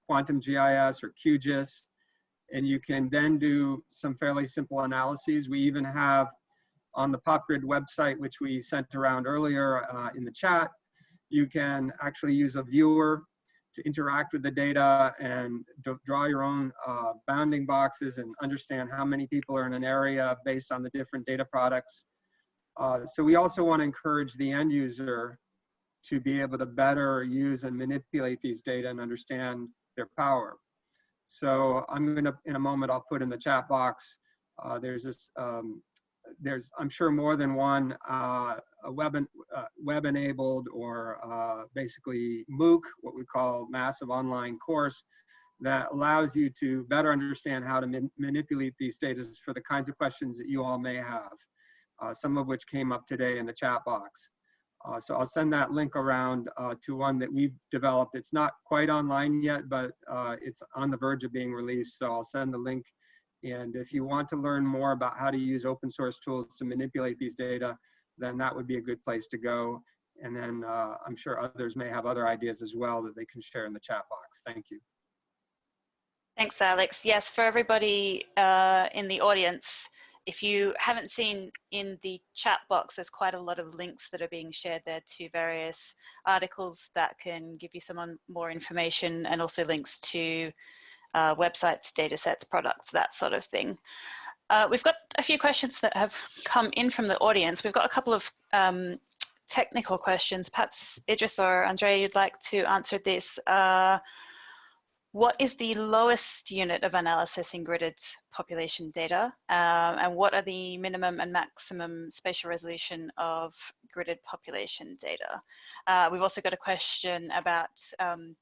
Quantum GIS or QGIS, and you can then do some fairly simple analyses. We even have on the PopGrid website, which we sent around earlier uh, in the chat, you can actually use a viewer to interact with the data and draw your own uh, bounding boxes and understand how many people are in an area based on the different data products. Uh, so we also want to encourage the end user to be able to better use and manipulate these data and understand their power. So I'm going to, in a moment, I'll put in the chat box. Uh, there's this, um, there's, I'm sure more than one uh, web, uh, web enabled or uh, basically MOOC, what we call massive online course that allows you to better understand how to man manipulate these data for the kinds of questions that you all may have, some of which came up today in the chat box. Uh, so I'll send that link around uh, to one that we've developed. It's not quite online yet, but uh, it's on the verge of being released. So I'll send the link. And if you want to learn more about how to use open source tools to manipulate these data, then that would be a good place to go. And then uh, I'm sure others may have other ideas as well that they can share in the chat box. Thank you. Thanks, Alex. Yes, for everybody uh, in the audience, if you haven't seen in the chat box, there's quite a lot of links that are being shared there to various articles that can give you some more information and also links to uh, websites, data sets, products, that sort of thing. Uh, we've got a few questions that have come in from the audience. We've got a couple of um, technical questions. Perhaps Idris or Andrea, you'd like to answer this. Uh, what is the lowest unit of analysis in gridded population data um, and what are the minimum and maximum spatial resolution of gridded population data? Uh, we've also got a question about um,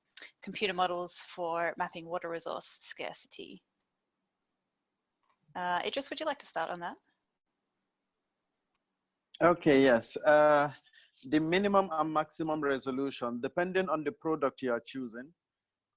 computer models for mapping water resource scarcity. Uh, Idris, would you like to start on that? Okay, yes. Uh, the minimum and maximum resolution, depending on the product you are choosing,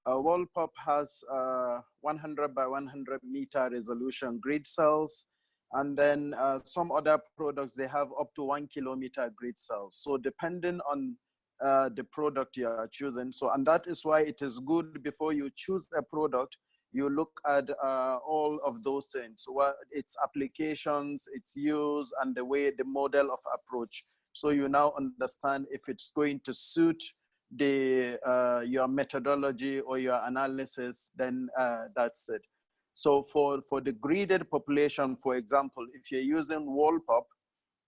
uh, WorldPop has uh, 100 by 100 meter resolution grid cells. And then uh, some other products, they have up to one kilometer grid cells. So depending on uh, the product you are choosing. So, and that is why it is good before you choose a product, you look at uh, all of those things, what its applications, its use, and the way the model of approach. So you now understand if it's going to suit the uh, your methodology or your analysis, then uh, that's it. So for, for the gridded population, for example, if you're using WorldPop,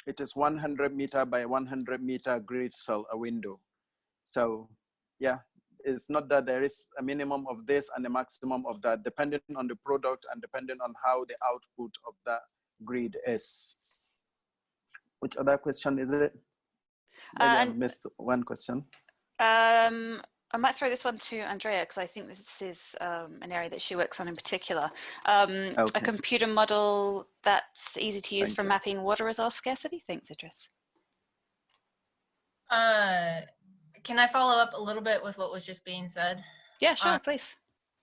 it is 100 meter by 100 meter grid cell a window. So yeah, it's not that there is a minimum of this and a maximum of that, depending on the product and depending on how the output of that grid is. Which other question is it? Maybe uh, I missed one question. Um, I might throw this one to Andrea because I think this is um, an area that she works on in particular. Um, okay. A computer model that's easy to use Thank for you. mapping water resource scarcity. Thanks, Idris. Uh, can I follow up a little bit with what was just being said? Yeah, sure, uh, please.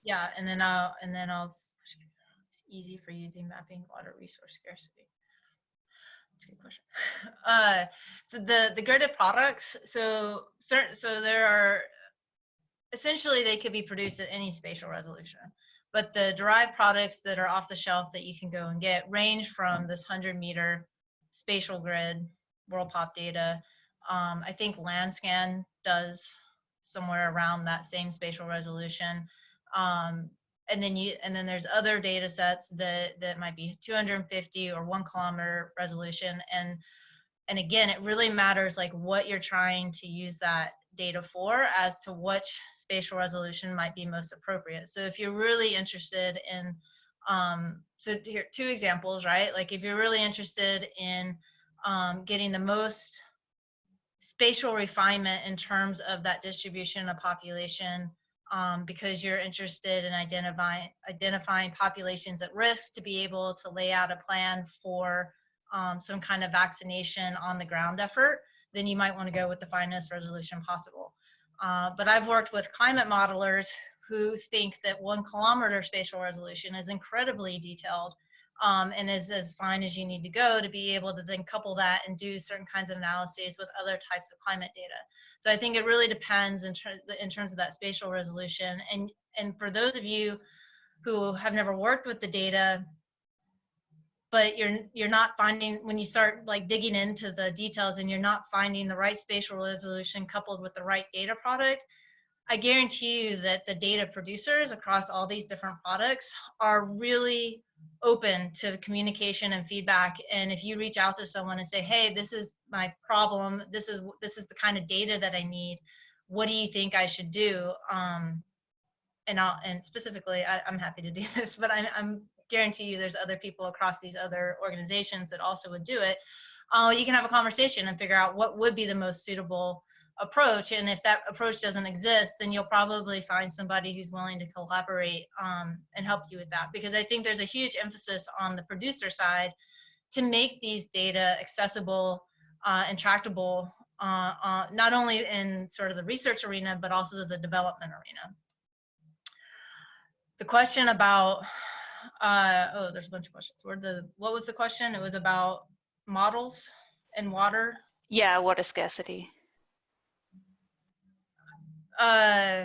Yeah, and then I'll and then I'll. It's easy for using mapping water resource scarcity. That's a good question. Uh, so the the gridded products. So certain. So there are essentially they could be produced at any spatial resolution. But the derived products that are off the shelf that you can go and get range from this 100 meter spatial grid, world pop data. Um, I think Landscan does somewhere around that same spatial resolution. Um, and then you and then there's other data sets that that might be 250 or one kilometer resolution. And and again it really matters like what you're trying to use that data for as to which spatial resolution might be most appropriate. So if you're really interested in um so here two examples right? Like if you're really interested in um, getting the most spatial refinement in terms of that distribution of population um, because you're interested in identifying identifying populations at risk to be able to lay out a plan for um, some kind of vaccination on the ground effort, then you might want to go with the finest resolution possible. Uh, but I've worked with climate modelers who think that one kilometer spatial resolution is incredibly detailed um, and is as fine as you need to go to be able to then couple that and do certain kinds of analyses with other types of climate data. So I think it really depends in, ter in terms of that spatial resolution. And, and for those of you who have never worked with the data, but you're you're not finding when you start like digging into the details and you're not finding the right spatial resolution coupled with the right data product i guarantee you that the data producers across all these different products are really open to communication and feedback. And if you reach out to someone and say hey this is my problem. This is this is the kind of data that i need. What do you think i should do? Um and I'll, and specifically I, am happy to do this but I, i'm guarantee you there's other people across these other organizations that also would do it. Uh, you can have a conversation and figure out what would be the most suitable approach. And if that approach doesn't exist, then you'll probably find somebody who's willing to collaborate um, and help you with that. Because I think there's a huge emphasis on the producer side to make these data accessible uh, and tractable, uh, uh, not only in sort of the research arena, but also the development arena. The question about uh, oh, there's a bunch of questions. Where the what was the question? It was about models and water. Yeah, water scarcity. Uh,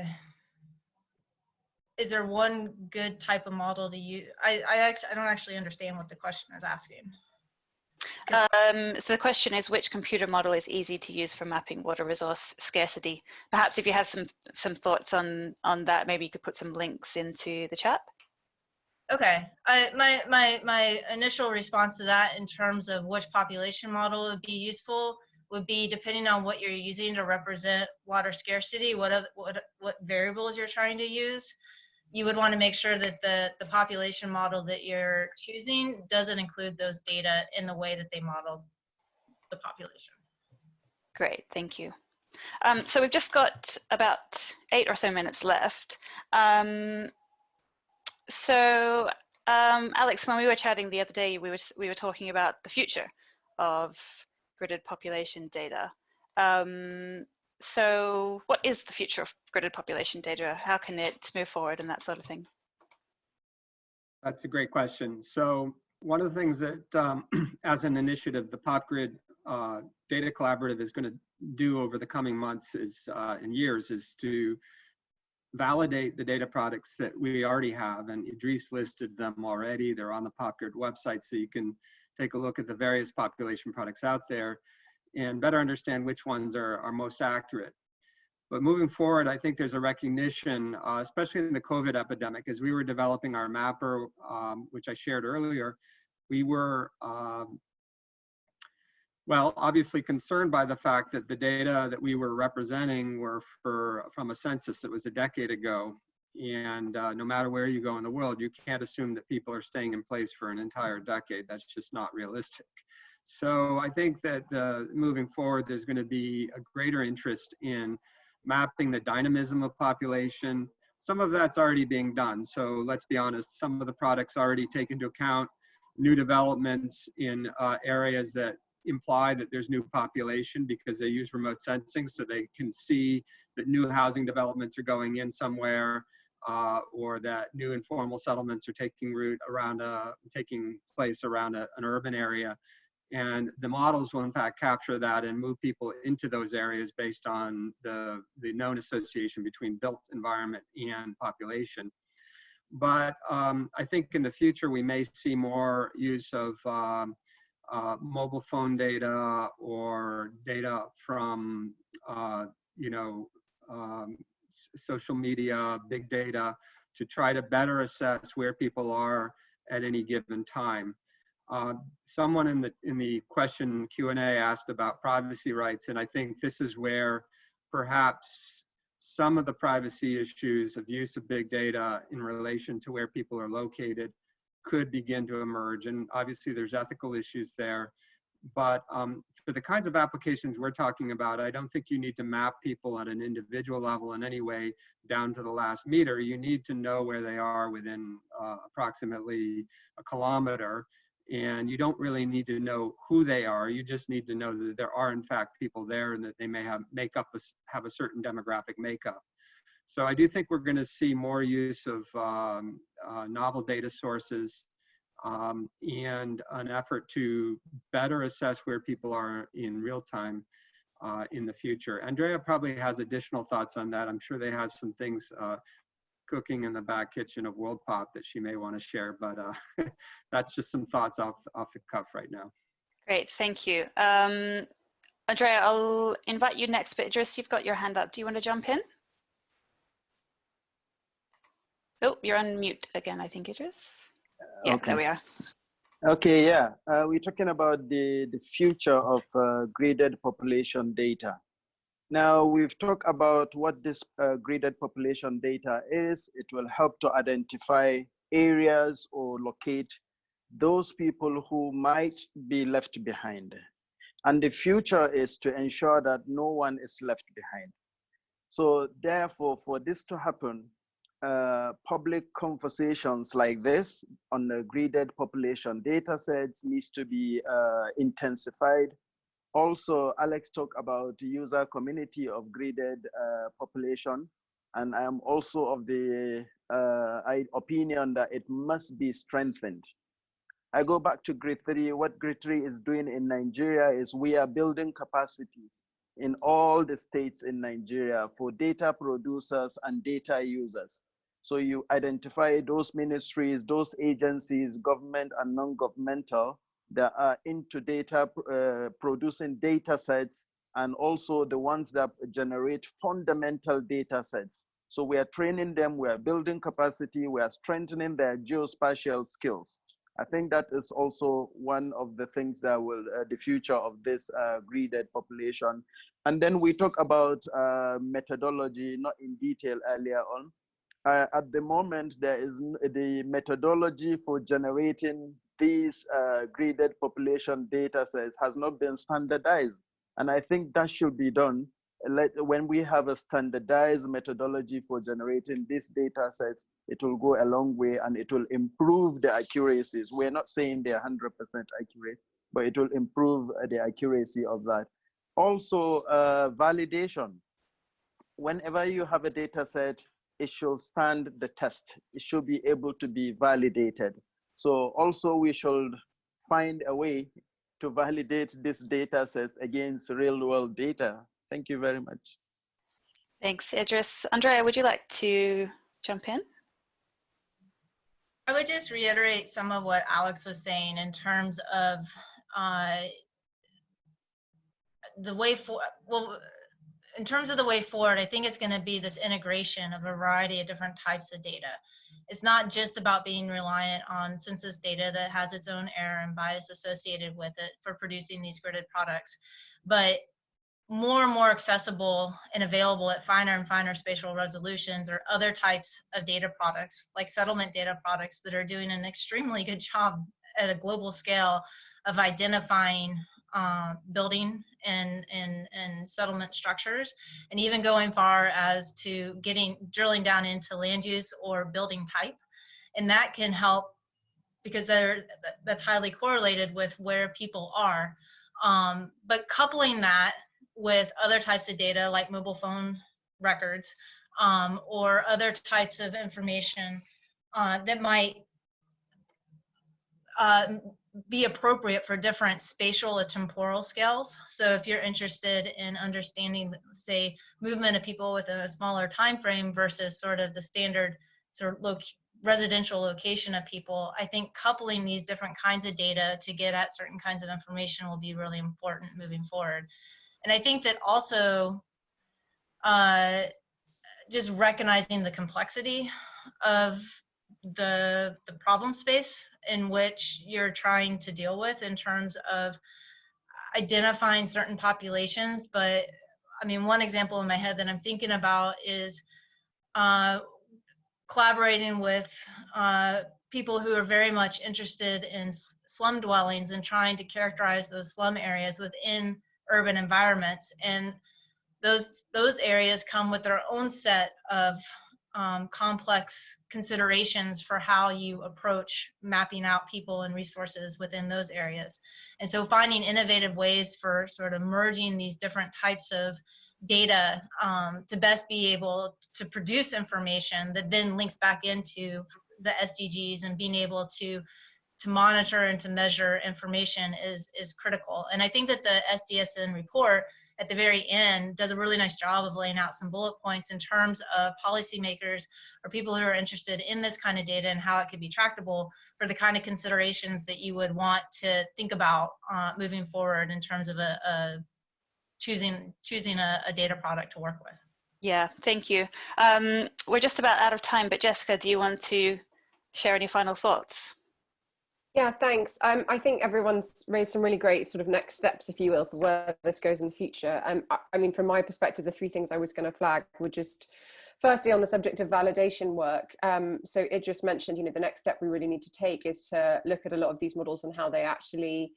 is there one good type of model to use? I, I actually I don't actually understand what the question is asking. Um, so the question is which computer model is easy to use for mapping water resource scarcity? Perhaps if you have some some thoughts on on that, maybe you could put some links into the chat. Okay, I, my, my, my initial response to that in terms of which population model would be useful would be depending on what you're using to represent water scarcity, what, what, what variables you're trying to use. You would want to make sure that the, the population model that you're choosing doesn't include those data in the way that they model the population. Great, thank you. Um, so we've just got about eight or so minutes left. Um, so um, Alex, when we were chatting the other day, we were, we were talking about the future of gridded population data. Um, so what is the future of gridded population data? How can it move forward and that sort of thing? That's a great question. So one of the things that, um, as an initiative, the PopGrid uh, Data Collaborative is going to do over the coming months is uh, and years is to validate the data products that we already have. And Idris listed them already. They're on the PopGrid website, so you can take a look at the various population products out there and better understand which ones are, are most accurate. But moving forward, I think there's a recognition, uh, especially in the COVID epidemic, as we were developing our mapper, um, which I shared earlier, we were um, well, obviously concerned by the fact that the data that we were representing were for from a census that was a decade ago. And uh, no matter where you go in the world, you can't assume that people are staying in place for an entire decade. That's just not realistic. So I think that uh, moving forward, there's going to be a greater interest in mapping the dynamism of population. Some of that's already being done. So let's be honest, some of the products already take into account new developments in uh, areas that imply that there's new population because they use remote sensing so they can see that new housing developments are going in somewhere uh, or that new informal settlements are taking root around a, taking place around a, an urban area. And the models will in fact capture that and move people into those areas based on the, the known association between built environment and population. But um, I think in the future we may see more use of um, uh, mobile phone data or data from, uh, you know, um, social media, big data, to try to better assess where people are at any given time. Uh, someone in the in the question Q&A asked about privacy rights, and I think this is where perhaps some of the privacy issues of use of big data in relation to where people are located could begin to emerge. And obviously there's ethical issues there. But um, for the kinds of applications we're talking about, I don't think you need to map people at an individual level in any way down to the last meter. You need to know where they are within uh, approximately a kilometer and you don't really need to know who they are. You just need to know that there are in fact people there and that they may have make up a, have a certain demographic makeup. So I do think we're going to see more use of um, uh, novel data sources um, and an effort to better assess where people are in real time uh, in the future. Andrea probably has additional thoughts on that. I'm sure they have some things uh, cooking in the back kitchen of World Pop that she may want to share, but uh, that's just some thoughts off, off the cuff right now. Great, thank you. Um, Andrea, I'll invite you next, but Idris, you've got your hand up. Do you want to jump in? Oh, you're on mute again, I think, Idris. Yeah, okay. there we are. Okay, yeah, uh, we're talking about the, the future of uh, graded population data. Now, we've talked about what this uh, graded population data is. It will help to identify areas or locate those people who might be left behind. And the future is to ensure that no one is left behind. So therefore, for this to happen, uh, public conversations like this on the graded population data sets needs to be uh, intensified. Also, Alex talked about the user community of graded uh, population. And I am also of the uh, opinion that it must be strengthened. I go back to grid three. What grid three is doing in Nigeria is we are building capacities in all the states in Nigeria for data producers and data users. So you identify those ministries, those agencies, government and non-governmental that are into data, uh, producing data sets, and also the ones that generate fundamental data sets. So we are training them, we are building capacity, we are strengthening their geospatial skills. I think that is also one of the things that will, uh, the future of this uh, graded population. And then we talk about uh, methodology, not in detail earlier on, uh, at the moment, there is the methodology for generating these uh, graded population data sets has not been standardized. And I think that should be done. Let, when we have a standardized methodology for generating these data sets, it will go a long way and it will improve the accuracies. We're not saying they're 100% accurate, but it will improve the accuracy of that. Also, uh, validation. Whenever you have a data set, it should stand the test. It should be able to be validated. So also we should find a way to validate this data sets against real world data. Thank you very much. Thanks, Idris. Andrea, would you like to jump in? I would just reiterate some of what Alex was saying in terms of uh, the way for, well, in terms of the way forward, I think it's going to be this integration of a variety of different types of data. It's not just about being reliant on census data that has its own error and bias associated with it for producing these gridded products, but more and more accessible and available at finer and finer spatial resolutions or other types of data products like settlement data products that are doing an extremely good job at a global scale of identifying uh, building and, and, and settlement structures, and even going far as to getting drilling down into land use or building type. And that can help because they're, that's highly correlated with where people are. Um, but coupling that with other types of data like mobile phone records um, or other types of information uh, that might uh, be appropriate for different spatial or temporal scales. So if you're interested in understanding, say, movement of people within a smaller time frame versus sort of the standard sort of loc residential location of people, I think coupling these different kinds of data to get at certain kinds of information will be really important moving forward. And I think that also uh, just recognizing the complexity of the the problem space in which you're trying to deal with in terms of identifying certain populations but i mean one example in my head that i'm thinking about is uh, collaborating with uh, people who are very much interested in slum dwellings and trying to characterize those slum areas within urban environments. And those those areas come with their own set of um, complex considerations for how you approach mapping out people and resources within those areas. And so finding innovative ways for sort of merging these different types of data um, to best be able to produce information that then links back into the SDGs and being able to to monitor and to measure information is is critical. And I think that the SDSN report at the very end does a really nice job of laying out some bullet points in terms of policymakers or people who are interested in this kind of data and how it could be tractable for the kind of considerations that you would want to think about uh, moving forward in terms of a, a choosing choosing a, a, data product to work with. Yeah, thank you. Um, we're just about out of time, but Jessica, do you want to share any final thoughts? Yeah, thanks. Um, I think everyone's raised some really great sort of next steps, if you will, for where this goes in the future. Um, I, I mean, from my perspective, the three things I was going to flag were just firstly on the subject of validation work. Um, so Idris mentioned, you know, the next step we really need to take is to look at a lot of these models and how they actually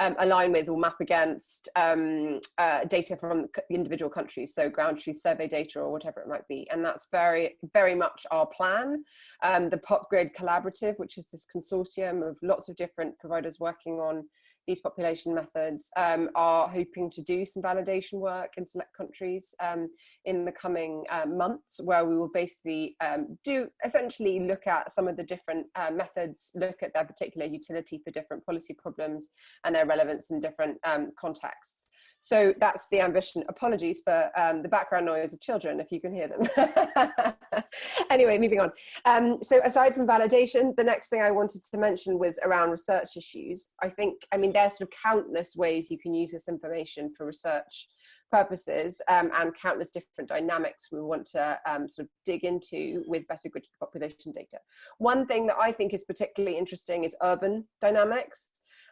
um, align with or map against um, uh, data from individual countries, so ground truth survey data or whatever it might be. And that's very, very much our plan. Um, the PopGrid Collaborative, which is this consortium of lots of different providers working on these population methods um, are hoping to do some validation work in select countries um, in the coming uh, months where we will basically um, do essentially look at some of the different uh, methods, look at their particular utility for different policy problems and their relevance in different um, contexts. So that's the ambition. Apologies for um, the background noise of children, if you can hear them. anyway, moving on. Um, so aside from validation, the next thing I wanted to mention was around research issues. I think, I mean, there's sort of countless ways you can use this information for research purposes um, and countless different dynamics we want to um, sort of dig into with better grid population data. One thing that I think is particularly interesting is urban dynamics.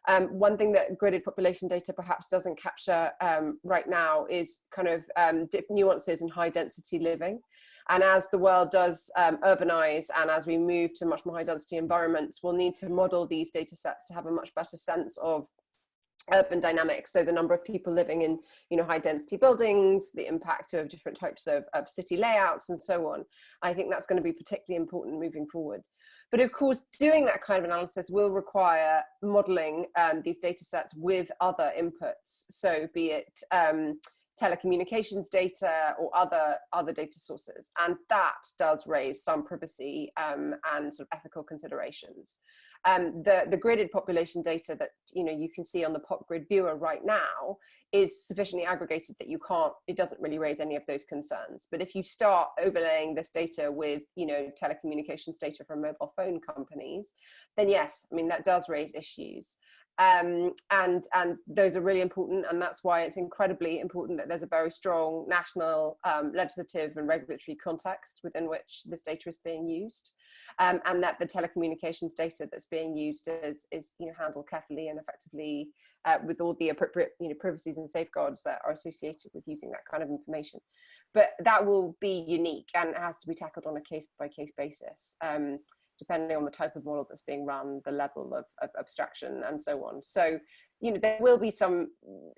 Um, one thing that gridded population data perhaps doesn't capture um, right now is kind of um, nuances in high density living. And as the world does um, urbanize and as we move to much more high density environments, we'll need to model these data sets to have a much better sense of urban dynamics. So the number of people living in you know high density buildings the impact of different types of, of city layouts and so on. I think that's going to be particularly important moving forward but of course, doing that kind of analysis will require modeling um, these data sets with other inputs. So be it um, telecommunications data or other other data sources and that does raise some privacy um, and sort of ethical considerations um, the, the gridded population data that you know you can see on the PopGrid viewer right now is sufficiently aggregated that you can't, it doesn't really raise any of those concerns. But if you start overlaying this data with, you know, telecommunications data from mobile phone companies, then yes, I mean, that does raise issues. Um, and and those are really important and that's why it's incredibly important that there's a very strong national um, legislative and regulatory context within which this data is being used um, and that the telecommunications data that's being used is, is you know, handled carefully and effectively uh, with all the appropriate you know, privacies and safeguards that are associated with using that kind of information. But that will be unique and has to be tackled on a case by case basis, um, depending on the type of model that's being run, the level of, of abstraction and so on. So you know, there will be some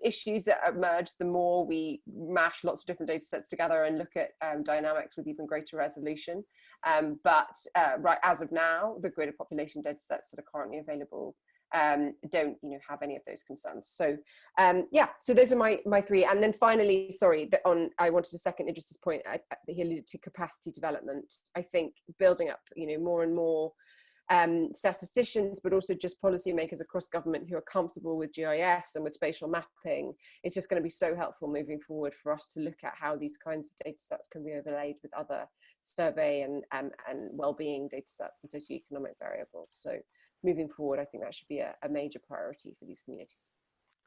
issues that emerge the more we mash lots of different data sets together and look at um, dynamics with even greater resolution. Um, but uh, right as of now, the gridded population data sets that are currently available um, don't you know have any of those concerns. So um, yeah, so those are my my three. And then finally, sorry, that on I wanted to second Idris's point. I, he alluded to capacity development. I think building up you know more and more um, statisticians, but also just policymakers across government who are comfortable with GIS and with spatial mapping is just going to be so helpful moving forward for us to look at how these kinds of data sets can be overlaid with other survey and, um, and well-being data sets and socioeconomic variables. So moving forward, I think that should be a, a major priority for these communities.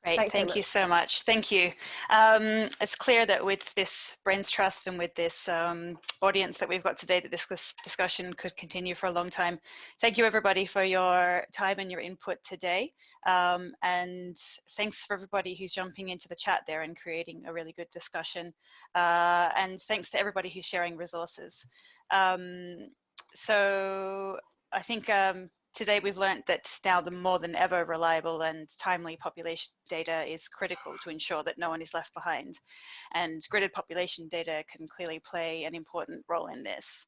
Great, Thanks thank so you so much. Thank you. Um, it's clear that with this Brains Trust and with this um, audience that we've got today, that this discussion could continue for a long time. Thank you everybody for your time and your input today. Um, and thanks for everybody who's jumping into the chat there and creating a really good discussion. Uh, and thanks to everybody who's sharing resources. Um, so I think um, Today we've learned that now the more than ever reliable and timely population data is critical to ensure that no one is left behind. And gridded population data can clearly play an important role in this.